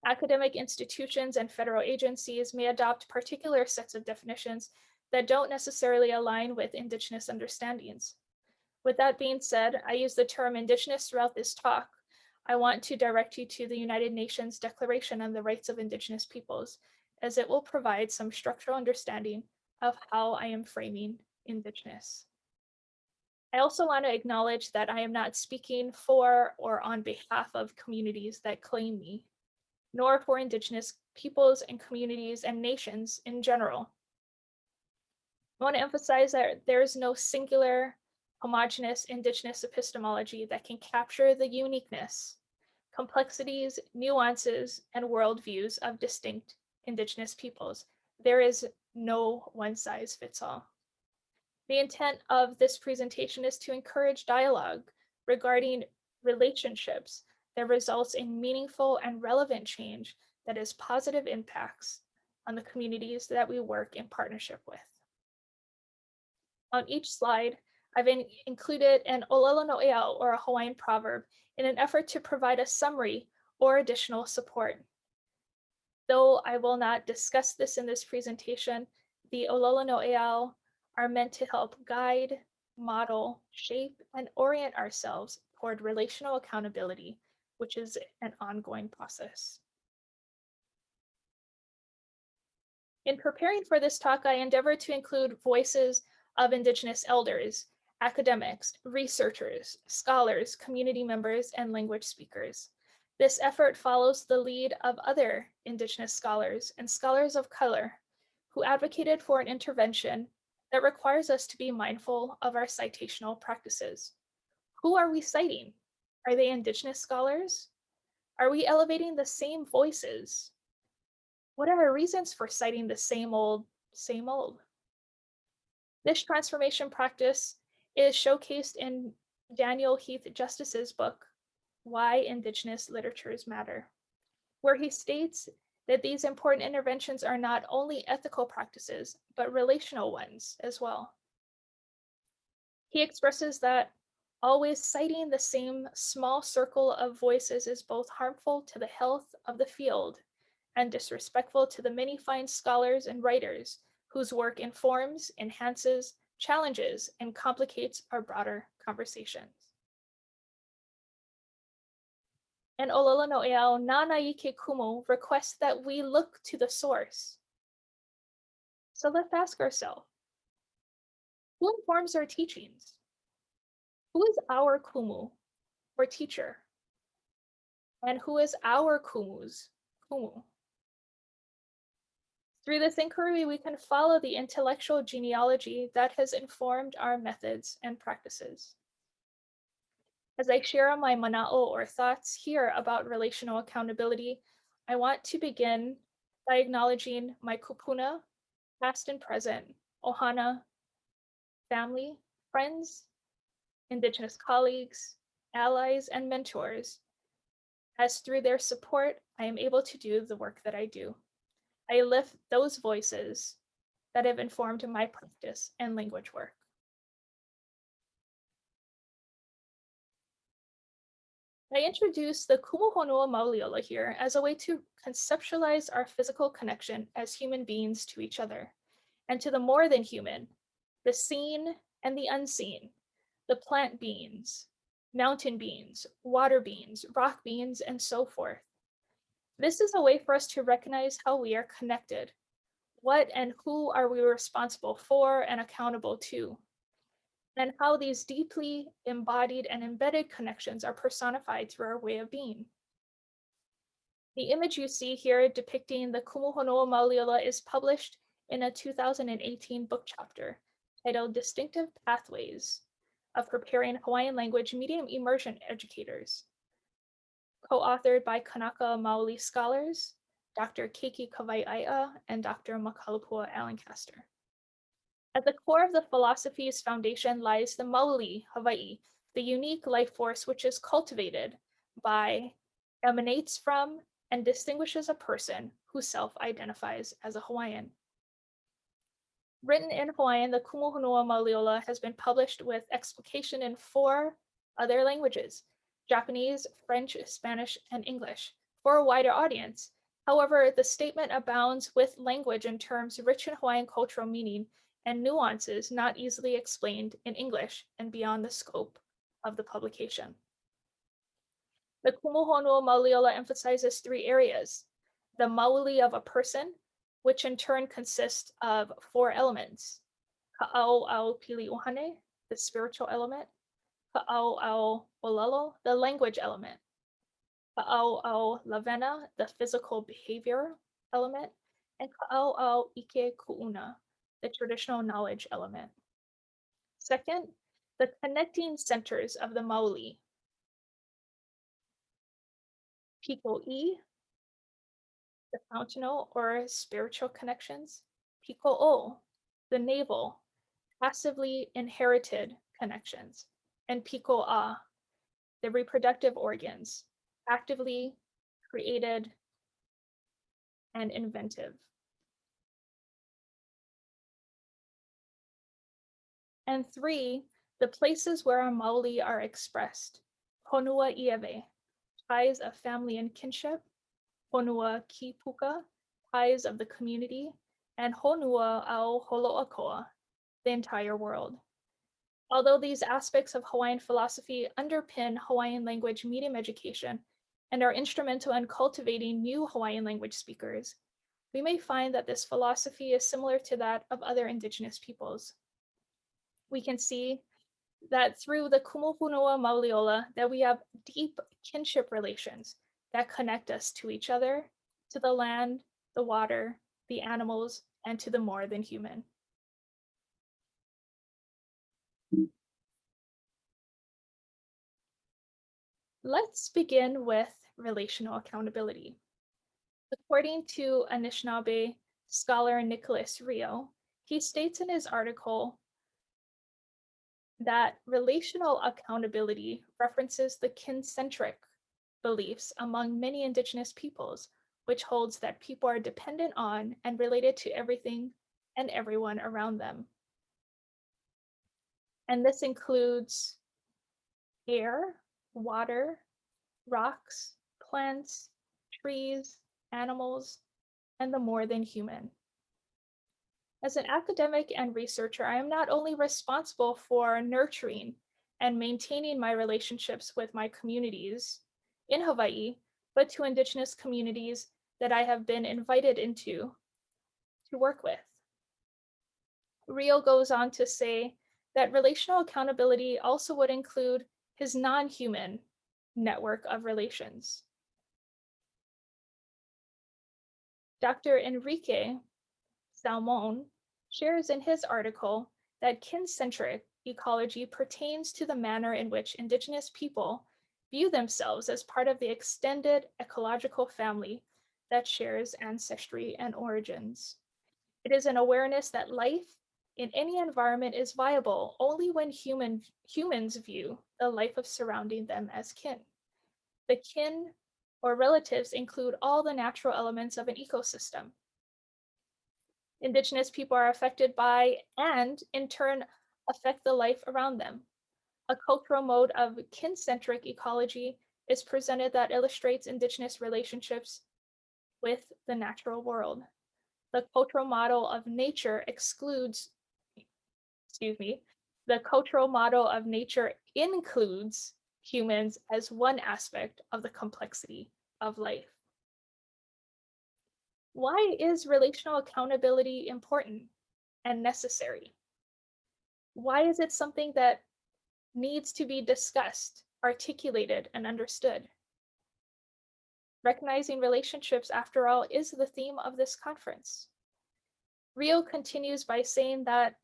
Academic institutions and federal agencies may adopt particular sets of definitions that don't necessarily align with Indigenous understandings. With that being said, I use the term Indigenous throughout this talk. I want to direct you to the United Nations Declaration on the Rights of Indigenous Peoples, as it will provide some structural understanding of how I am framing Indigenous. I also want to acknowledge that I am not speaking for or on behalf of communities that claim me, nor for Indigenous peoples and communities and nations in general. I want to emphasize that there is no singular, homogenous Indigenous epistemology that can capture the uniqueness, complexities, nuances, and worldviews of distinct Indigenous peoples. There is no one size fits all. The intent of this presentation is to encourage dialogue regarding relationships that results in meaningful and relevant change that has positive impacts on the communities that we work in partnership with. On each slide, I've in- included an Olelo No'eau or a Hawaiian proverb in an effort to provide a summary or additional support. Though I will not discuss this in this presentation, the Olelo No'eau are meant to help guide, model, shape, and orient ourselves toward relational accountability, which is an ongoing process. In preparing for this talk, I endeavored to include voices of Indigenous elders, academics, researchers, scholars, community members, and language speakers. This effort follows the lead of other Indigenous scholars and scholars of color who advocated for an intervention that requires us to be mindful of our citational practices. Who are we citing? Are they Indigenous scholars? Are we elevating the same voices? What are our reasons for citing the same old, same old? This transformation practice is showcased in Daniel Heath Justice's book, Why Indigenous Literatures Matter, where he states that these important interventions are not only ethical practices, but relational ones as well. He expresses that always citing the same small circle of voices is both harmful to the health of the field and disrespectful to the many fine scholars and writers whose work informs, enhances, challenges, and complicates our broader conversations. And Olelo no Eao Nanaike Kumu requests that we look to the source. So let's ask ourselves, who informs our teachings? Who is our kumu or teacher? And who is our kumu's kumu? Through this inquiry, we can follow the intellectual genealogy that has informed our methods and practices. As I share my mana'o or thoughts here about relational accountability, I want to begin by acknowledging my kupuna, past and present, ohana, family, friends, Indigenous colleagues, allies, and mentors, as through their support, I am able to do the work that I do. I lift those voices that have informed my practice and language work. I introduce the Kumuhonua Mauliola here as a way to conceptualize our physical connection as human beings to each other, and to the more than human, the seen and the unseen, the plant beings, mountain beings, water beings, rock beings, and so forth. This is a way for us to recognize how we are connected. What and who are we responsible for and accountable to? And how these deeply embodied and embedded connections are personified through our way of being. The image you see here depicting the Kumuhonua Mauliola is published in a 2018 book chapter titled Distinctive Pathways of Preparing Hawaiian Language Medium Immersion Educators co-authored by Kanaka Maoli scholars, Dr. Keiki Kawai'ae'a and Dr. Makalapua Alencastre. At the core of the philosophy's foundation lies the Mauli Hawaii, the unique life force which is cultivated by, emanates from, and distinguishes a person who self-identifies as a Hawaiian. Written in Hawaiian, the Kumuhonua Mauliola has been published with explication in four other languages, Japanese, French, Spanish, and English for a wider audience. However, the statement abounds with language and terms rich in Hawaiian cultural meaning and nuances not easily explained in English and beyond the scope of the publication. The Kumuhonua Mauliola emphasizes three areas. The mauli of a person, which in turn consists of four elements. Ka'au au pili uhane, the spiritual element, Ka'au Olelo, the language element. Ka'au Lavena, the physical behavior element. And Ka'au Ike Ku'una, the traditional knowledge element. Second, the connecting centers of the Mauli. Piko E, the fountainal or spiritual connections. Piko O, the navel, passively inherited connections and Piko A, the reproductive organs, actively, created, and inventive. And three, the places where our Maoli are expressed. Honua Ieve, ties of family and kinship. Honua Kipuka, ties of the community. And Honua ao Holoakoa, the entire world. Although these aspects of Hawaiian philosophy underpin Hawaiian language medium education and are instrumental in cultivating new Hawaiian language speakers, we may find that this philosophy is similar to that of other indigenous peoples. We can see that through the Kumuhonua Mauliola that we have deep kinship relations that connect us to each other, to the land, the water, the animals, and to the more than human. Let's begin with relational accountability. According to Anishinaabe scholar Nicholas Reo, he states in his article that relational accountability references the kin-centric beliefs among many indigenous peoples, which holds that people are dependent on and related to everything and everyone around them. And this includes air, water, rocks, plants, trees, animals, and the more than human. As an academic and researcher, I am not only responsible for nurturing and maintaining my relationships with my communities in Hawaii, but to Indigenous communities that I have been invited into to work with. Reo goes on to say that relational accountability also would include his non-human network of relations. Dr. Enrique Salmon shares in his article that kin-centric ecology pertains to the manner in which Indigenous people view themselves as part of the extended ecological family that shares ancestry and origins. It is an awareness that life in any environment is viable only when human, humans view the life of surrounding them as kin. The kin or relatives include all the natural elements of an ecosystem. Indigenous people are affected by and in turn affect the life around them. A cultural mode of kin-centric ecology is presented that illustrates Indigenous relationships with the natural world. The cultural model of nature excludes, excuse me, the cultural model of nature includes humans as one aspect of the complexity of life. Why is relational accountability important and necessary? Why is it something that needs to be discussed, articulated, and understood? Recognizing relationships, after all, is the theme of this conference. Reo continues by saying that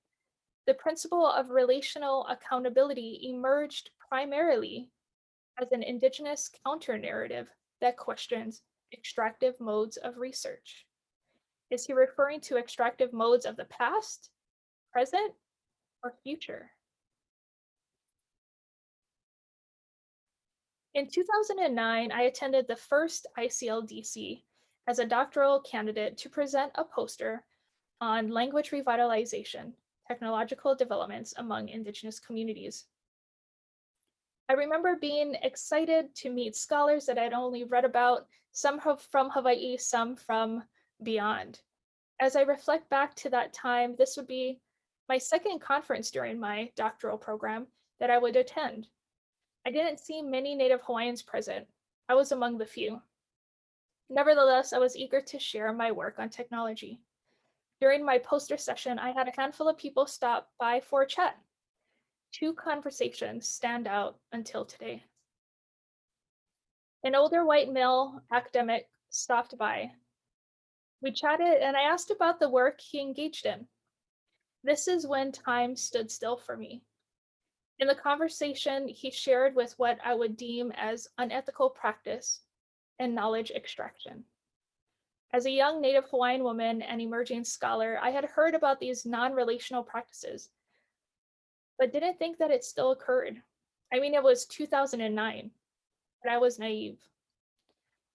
the principle of relational accountability emerged primarily as an indigenous counter-narrative that questions extractive modes of research. Is he referring to extractive modes of the past, present, or future? In 2009, I attended the first ICLDC as a doctoral candidate to present a poster on language revitalization, technological developments among Indigenous communities. I remember being excited to meet scholars that I'd only read about, some from Hawaii, some from beyond. As I reflect back to that time, this would be my second conference during my doctoral program that I would attend. I didn't see many Native Hawaiians present. I was among the few. Nevertheless, I was eager to share my work on technology. During my poster session, I had a handful of people stop by for a chat two conversations stand out until today. An older white male academic stopped by. We chatted and I asked about the work he engaged in. This is when time stood still for me. In the conversation, he shared with what I would deem as unethical practice and knowledge extraction. As a young Native Hawaiian woman and emerging scholar, I had heard about these non-relational practices but didn't think that it still occurred. I mean, it was 2009, but I was naive.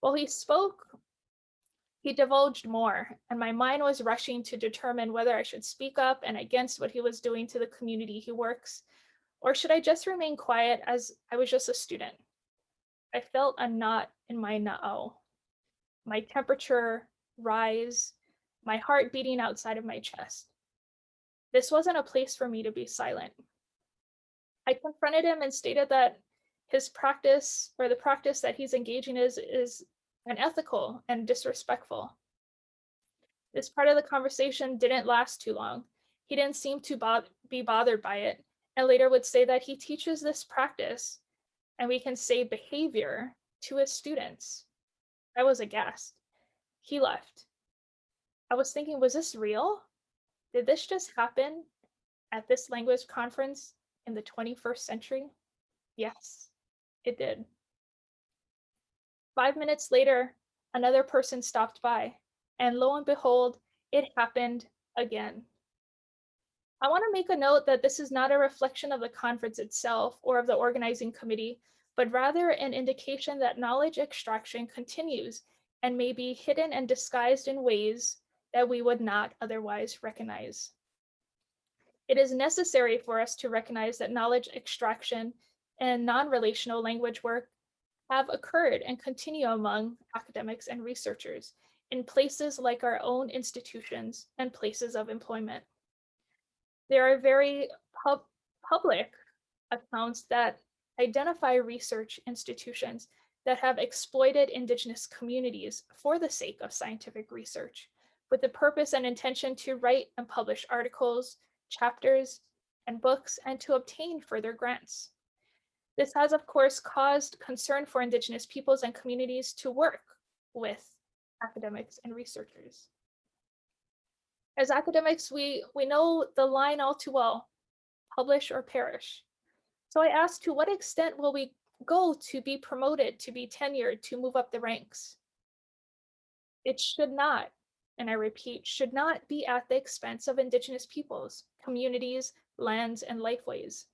While he spoke, he divulged more, and my mind was rushing to determine whether I should speak up and against what he was doing to the community he works, or should I just remain quiet as I was just a student? I felt a knot in my na'au, my temperature rise, my heart beating outside of my chest. This wasn't a place for me to be silent. I confronted him and stated that his practice or the practice that he's engaging is is unethical and disrespectful. This part of the conversation didn't last too long. He didn't seem to bo- be bothered by it, and later would say that he teaches this practice, and we can say behavior to his students. I was aghast. He left. I was thinking, was this real? Did this just happen at this language conference in the 21st century? Yes, it did. Five minutes later, another person stopped by, and lo and behold, it happened again. I want to make a note that this is not a reflection of the conference itself or of the organizing committee, but rather an indication that knowledge extraction continues and may be hidden and disguised in ways that we would not otherwise recognize. It is necessary for us to recognize that knowledge extraction and non-relational language work have occurred and continue among academics and researchers in places like our own institutions and places of employment. There are very pub public accounts that identify research institutions that have exploited indigenous communities for the sake of scientific research with the purpose and intention to write and publish articles, chapters, and books, and to obtain further grants. This has, of course, caused concern for Indigenous peoples and communities to work with academics and researchers. As academics, we, we know the line all too well, publish or perish. So I asked, to what extent will we go to be promoted, to be tenured, to move up the ranks? It should not, and I repeat, should not be at the expense of Indigenous peoples, communities, lands, and lifeways.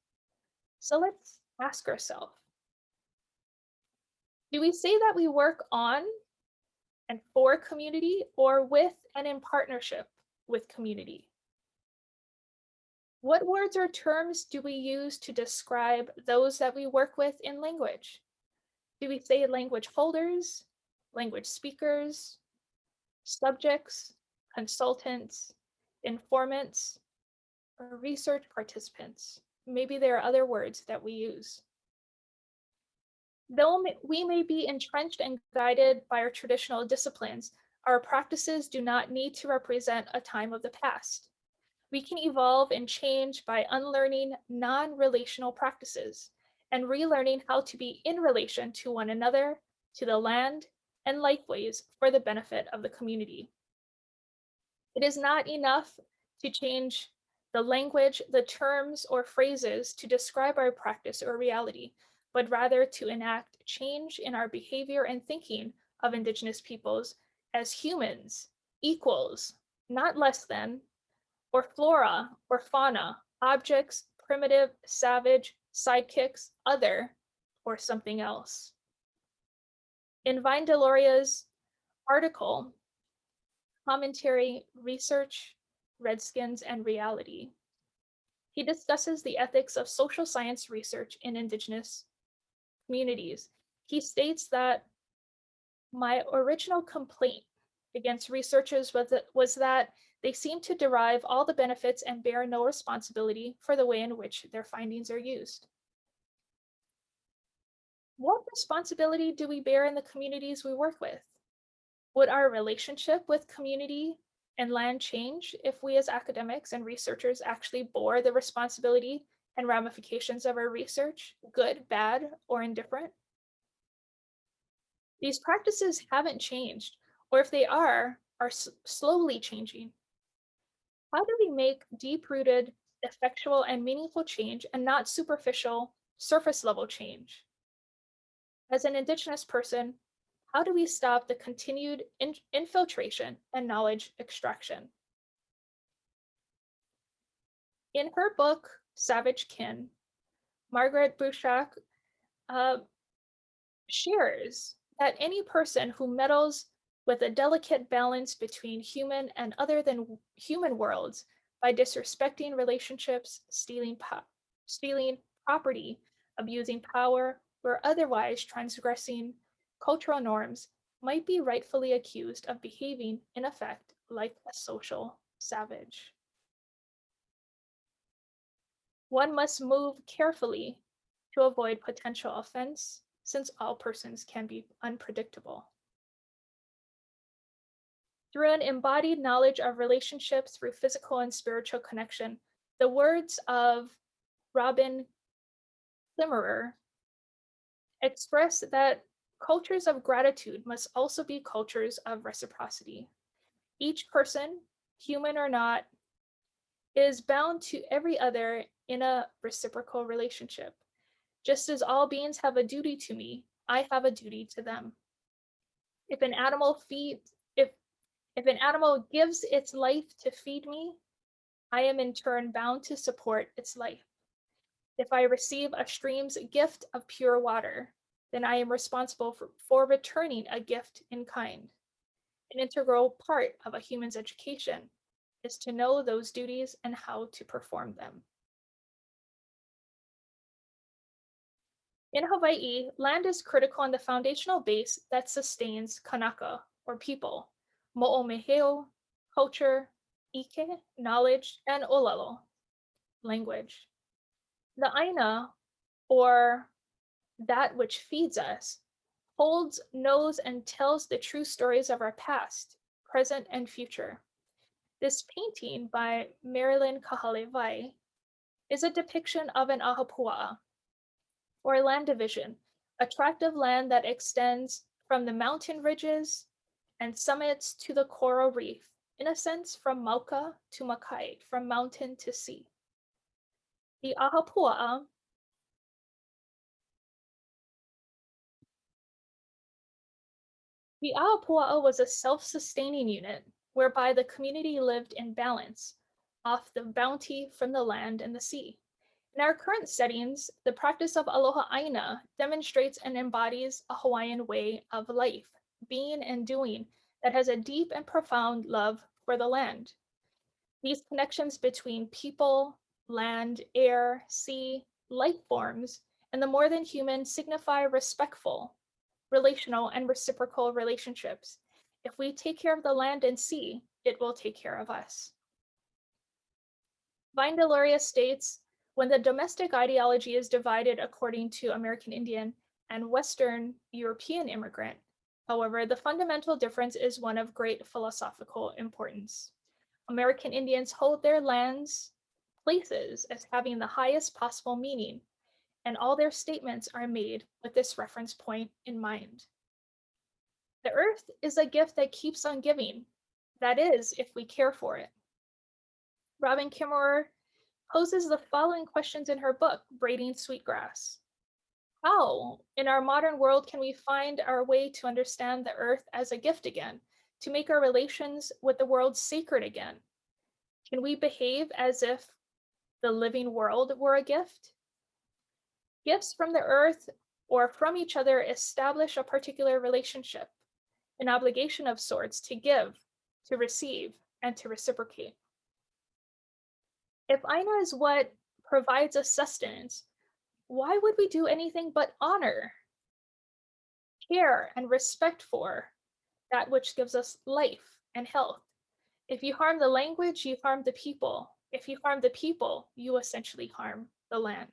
So let's ask ourselves, do we say that we work on and for community or with and in partnership with community? What words or terms do we use to describe those that we work with in language? Do we say language holders, language speakers, subjects, consultants, informants, or research participants? Maybe there are other words that we use. Though we may be entrenched and guided by our traditional disciplines, our practices do not need to represent a time of the past. We can evolve and change by unlearning non-relational practices and relearning how to be in relation to one another, to the land, and lifeways for the benefit of the community. It is not enough to change the language, the terms or phrases to describe our practice or reality, but rather to enact change in our behavior and thinking of Indigenous peoples as humans, equals, not less than, or flora or fauna, objects, primitive, savage, sidekicks, other, or something else. In Vine Deloria's article, Commentary, Research, Redskins, and Reality, he discusses the ethics of social science research in Indigenous communities. He states that my original complaint against researchers was that, was that they seem to derive all the benefits and bear no responsibility for the way in which their findings are used. What responsibility do we bear in the communities we work with? Would our relationship with community and land change if we as academics and researchers actually bore the responsibility and ramifications of our research, good, bad, or indifferent? These practices haven't changed, or if they are, are slowly changing. How do we make deep-rooted, effectual, and meaningful change and not superficial, surface-level change? As an Indigenous person, how do we stop the continued in infiltration and knowledge extraction? In her book, Savage Kin, Margaret Bruchac uh, shares that any person who meddles with a delicate balance between human and other than human worlds by disrespecting relationships, stealing, po- stealing property, abusing power, or otherwise transgressing cultural norms might be rightfully accused of behaving, in effect, like a social savage. One must move carefully to avoid potential offense, since all persons can be unpredictable. Through an embodied knowledge of relationships through physical and spiritual connection, the words of Robin Kimmerer express that cultures of gratitude must also be cultures of reciprocity. Each person, human or not, is bound to every other in a reciprocal relationship. Just as all beings have a duty to me, I have a duty to them. If an animal feeds, if if an animal gives its life to feed me, I am in turn bound to support its life. If I receive a stream's gift of pure water, then I am responsible for, for returning a gift in kind. An integral part of a human's education is to know those duties and how to perform them. In Hawaii, land is critical and the foundational base that sustains kanaka, or people, mo'omeheu, culture, ike, knowledge, and olelo, language. The aina, or that which feeds us, holds, knows, and tells the true stories of our past, present, and future. This painting by Marilyn Kahalewai is a depiction of an ahupua'a, or land division, a tract of land that extends from the mountain ridges and summits to the coral reef, in a sense from Mauka to Makai, from mountain to sea. The ahupua'a The Ahupua'a was a self-sustaining unit whereby the community lived in balance off the bounty from the land and the sea. In our current settings, the practice of aloha aina demonstrates and embodies a Hawaiian way of life, being and doing that has a deep and profound love for the land. These connections between people, land, air, sea, life forms, and the more than human signify respectful, relational, and reciprocal relationships. If we take care of the land and sea, it will take care of us. Vine Deloria states, when the domestic ideology is divided according to American Indian and Western European immigrant, however, the fundamental difference is one of great philosophical importance. American Indians hold their lands, places as having the highest possible meaning and all their statements are made with this reference point in mind. The earth is a gift that keeps on giving. That is, if we care for it. Robin Kimmerer poses the following questions in her book, Braiding Sweetgrass. How, in our modern world, can we find our way to understand the earth as a gift again, to make our relations with the world sacred again? Can we behave as if the living world were a gift? Gifts from the earth or from each other establish a particular relationship, an obligation of sorts to give, to receive, and to reciprocate. If Aina is what provides us sustenance, why would we do anything but honor, care, and respect for that which gives us life and health? If you harm the language, you harm the people. If you harm the people, you essentially harm the land.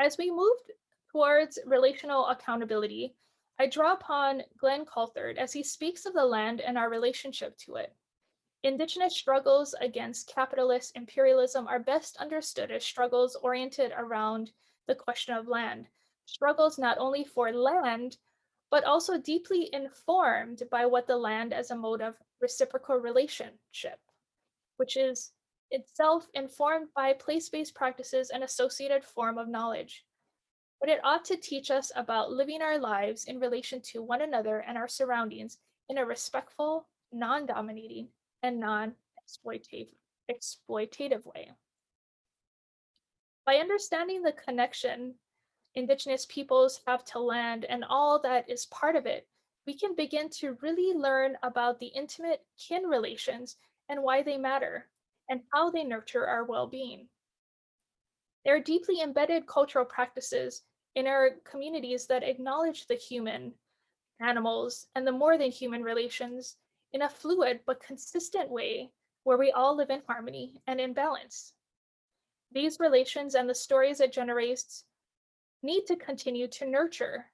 As we move towards relational accountability, I draw upon Glenn Coulthard as he speaks of the land and our relationship to it. Indigenous struggles against capitalist imperialism are best understood as struggles oriented around the question of land, struggles not only for land, but also deeply informed by what the land as a mode of reciprocal relationship, which is itself informed by place-based practices and associated form of knowledge. But it ought to teach us about living our lives in relation to one another and our surroundings in a respectful, non-dominating, and non-exploitative exploitative way. By understanding the connection Indigenous peoples have to land and all that is part of it, we can begin to really learn about the intimate kin relations and why they matter and how they nurture our well-being. There are deeply embedded cultural practices in our communities that acknowledge the human, animals, and the more than human relations in a fluid but consistent way where we all live in harmony and in balance. These relations and the stories it generates need to continue to nurture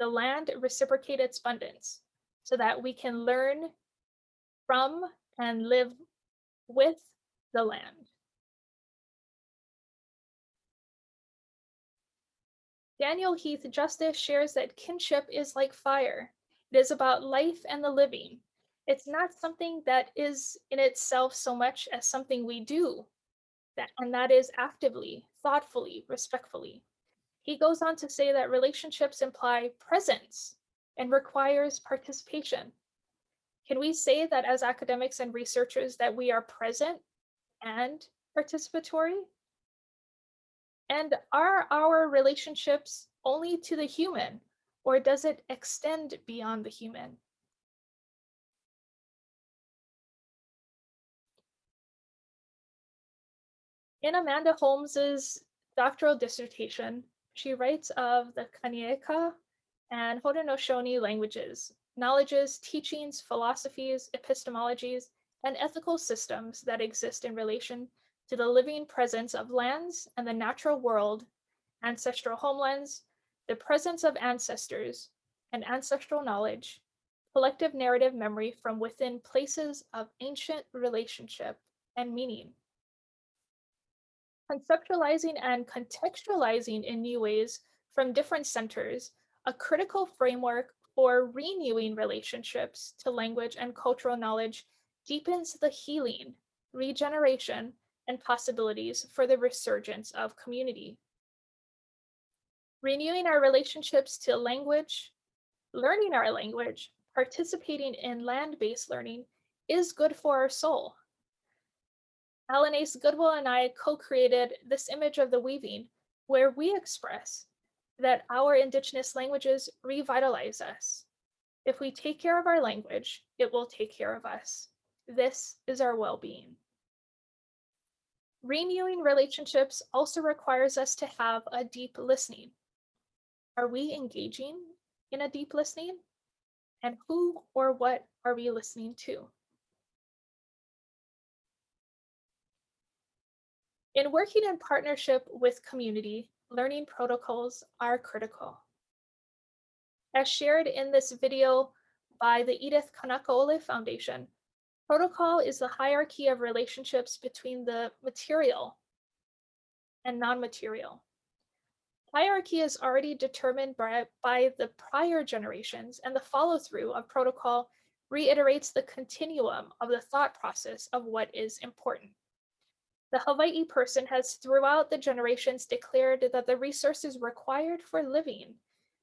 the land reciprocate its abundance so that we can learn from and live with the land. Daniel Heath Justice shares that kinship is like fire. It is about life and the living. It's not something that is in itself so much as something we do, that, and that is actively, thoughtfully, respectfully. He goes on to say that relationships imply presence and requires participation. Can we say that as academics and researchers that we are present and participatory? And are our relationships only to the human or does it extend beyond the human? In Amanda Holmes's doctoral dissertation, she writes of the Kanien'kehá:ka and Haudenosaunee languages, knowledges, teachings, philosophies, epistemologies, and ethical systems that exist in relation to the living presence of lands and the natural world, ancestral homelands, the presence of ancestors, and ancestral knowledge, collective narrative memory from within places of ancient relationship and meaning. Conceptualizing and contextualizing in new ways from different centers, a critical framework for renewing relationships to language and cultural knowledge deepens the healing, regeneration, and possibilities for the resurgence of community. Renewing our relationships to language, learning our language, participating in land-based learning is good for our soul. Alanaise Goodwill and I co-created this image of the weaving where we express that our indigenous languages revitalize us. If we take care of our language, it will take care of us. This is our well-being. Renewing relationships also requires us to have a deep listening. Are we engaging in a deep listening? And who or what are we listening to? In working in partnership with community, learning protocols are critical. As shared in this video by the Edith Kanaka'ole Foundation, Protocol is the hierarchy of relationships between the material and non-material. Hierarchy is already determined by, by the prior generations and the follow-through of protocol reiterates the continuum of the thought process of what is important. The Hawaii person has throughout the generations declared that the resources required for living,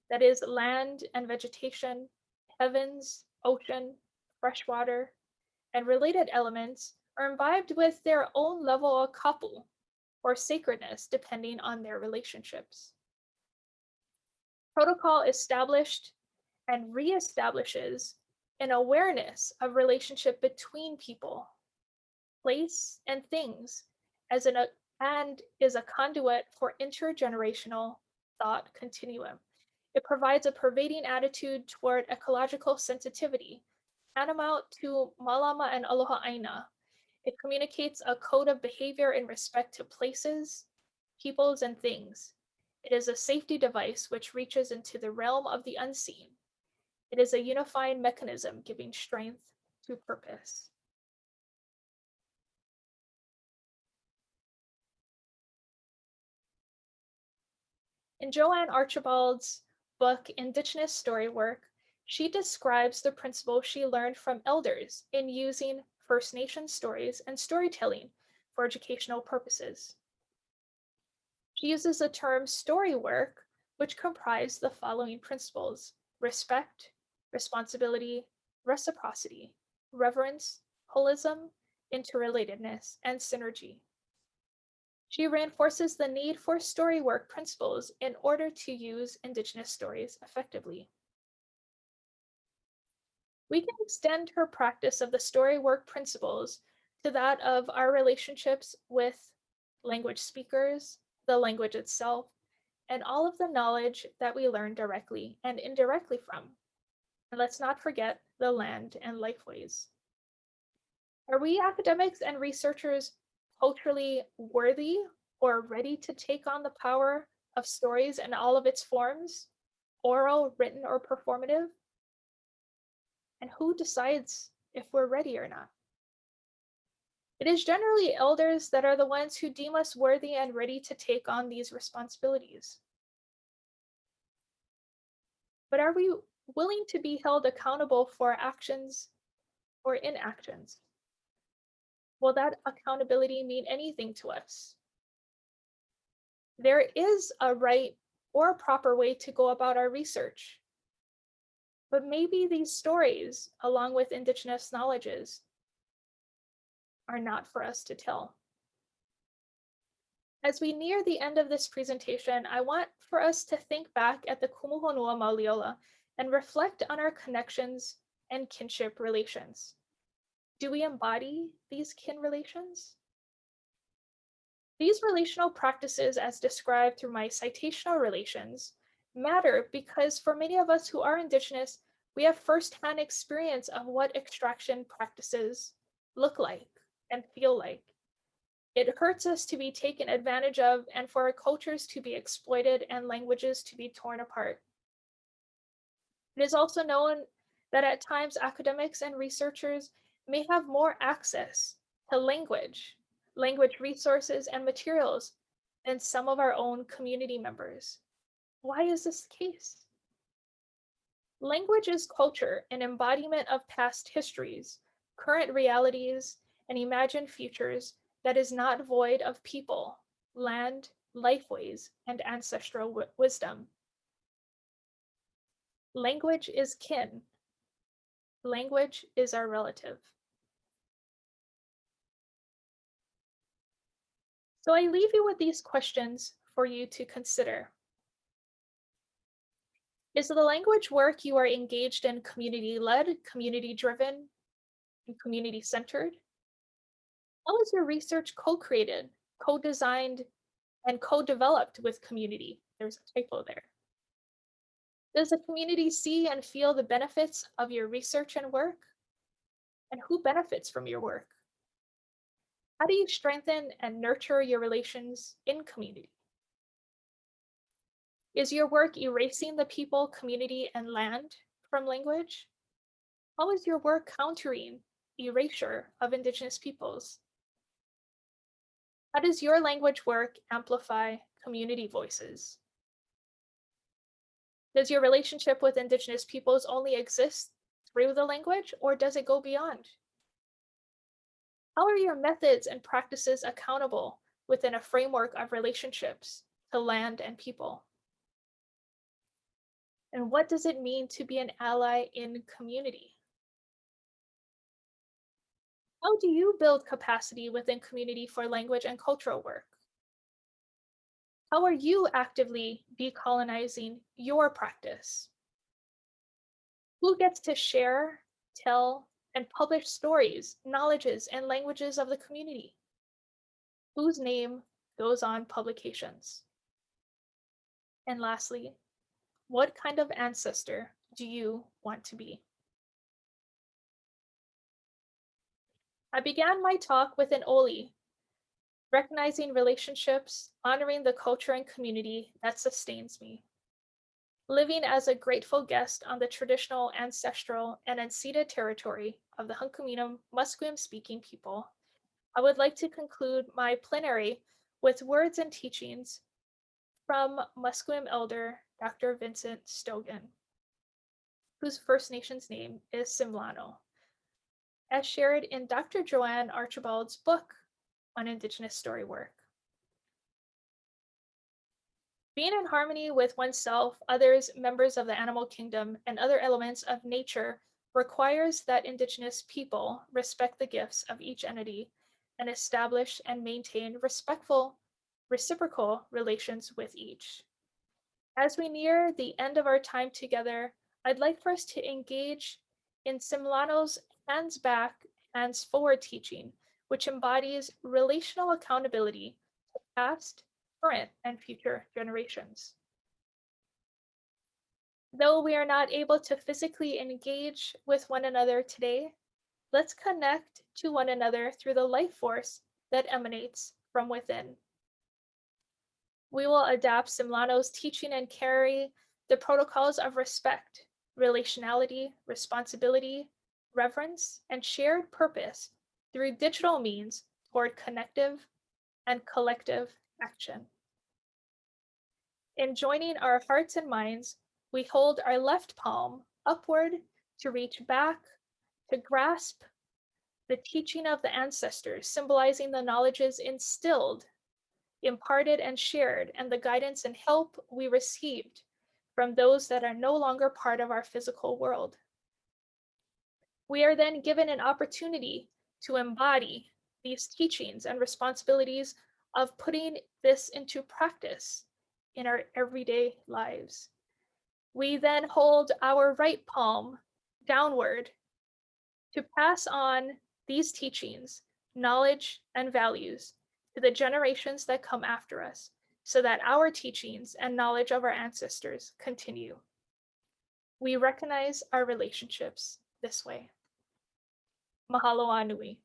that is land and vegetation, heavens, ocean, fresh water, and related elements are imbibed with their own level of kapu or sacredness depending on their relationships. Protocol established and reestablishes an awareness of relationship between people, place, and things as an and is a conduit for intergenerational thought continuum. It provides a pervading attitude toward ecological sensitivity tantamount to Malama and Aloha Aina. It communicates a code of behavior in respect to places, peoples, and things. It is a safety device which reaches into the realm of the unseen. It is a unifying mechanism giving strength to purpose. In Joanne Archibald's book, Indigenous Story Work, she describes the principle she learned from elders in using First Nation stories and storytelling for educational purposes. She uses the term story work, which comprise the following principles, respect, responsibility, reciprocity, reverence, holism, interrelatedness, and synergy. She reinforces the need for story work principles in order to use Indigenous stories effectively. We can extend her practice of the story work principles to that of our relationships with language speakers, the language itself, and all of the knowledge that we learn directly and indirectly from. And let's not forget the land and lifeways. Are we academics and researchers culturally worthy or ready to take on the power of stories in all of its forms, oral, written, or performative? And who decides if we're ready or not? It is generally elders that are the ones who deem us worthy and ready to take on these responsibilities. But are we willing to be held accountable for actions or inactions? Will that accountability mean anything to us? There is a right or a proper way to go about our research. But maybe these stories, along with Indigenous knowledges, are not for us to tell. As we near the end of this presentation, I want for us to think back at the Kumuhonua Mauliola and reflect on our connections and kinship relations. Do we embody these kin relations? These relational practices as described through my citational relations matter because for many of us who are Indigenous, we have firsthand experience of what extraction practices look like and feel like. It hurts us to be taken advantage of and for our cultures to be exploited and languages to be torn apart. It is also known that at times academics and researchers may have more access to language, language resources and materials than some of our own community members. Why is this the case? Language is culture, an embodiment of past histories, current realities, and imagined futures that is not void of people, land, lifeways, and ancestral wisdom. Language is kin. Language is our relative. So I leave you with these questions for you to consider. Is the language work you are engaged in community-led, community-driven, and community-centered? How is your research co-created, co-designed, and co-developed with community? There's a typo there. Does the community see and feel the benefits of your research and work? And who benefits from your work? How do you strengthen and nurture your relations in community? Is your work erasing the people, community, and land from language? How is your work countering erasure of Indigenous peoples? How does your language work amplify community voices? Does your relationship with Indigenous peoples only exist through the language or does it go beyond? How are your methods and practices accountable within a framework of relationships to land and people? And what does it mean to be an ally in community? How do you build capacity within community for language and cultural work? How are you actively decolonizing your practice? Who gets to share, tell, and publish stories, knowledges, and languages of the community? Whose name goes on publications? And lastly, what kind of ancestor do you want to be? I began my talk with an Oli, recognizing relationships, honoring the culture and community that sustains me. Living as a grateful guest on the traditional, ancestral, and unceded territory of the Hunkaminam Musqueam speaking people, I would like to conclude my plenary with words and teachings from Musqueam elder Dr. Vincent Stogan, whose First Nations name is Tsimilano as shared in Dr. Joanne Archibald's book on Indigenous story work. Being in harmony with oneself, others, members of the animal kingdom, and other elements of nature requires that Indigenous people respect the gifts of each entity and establish and maintain respectful reciprocal relations with each. As we near the end of our time together, I'd like for us to engage in Tsimilano's hands back, hands forward teaching, which embodies relational accountability to past, current, and future generations. Though we are not able to physically engage with one another today, let's connect to one another through the life force that emanates from within. We will adapt Tsimilano's teaching and carry the protocols of respect, relationality, responsibility, reverence, and shared purpose through digital means toward connective and collective action. In joining our hearts and minds, we hold our left palm upward to reach back, to grasp the teaching of the ancestors, symbolizing the knowledges instilled, imparted, and shared, and the guidance and help we received from those that are no longer part of our physical world. We are then given an opportunity to embody these teachings and responsibilities of putting this into practice in our everyday lives. We then hold our right palm downward to pass on these teachings, knowledge, and values to the generations that come after us so that our teachings and knowledge of our ancestors continue. We recognize our relationships this way. Mahalo Anui.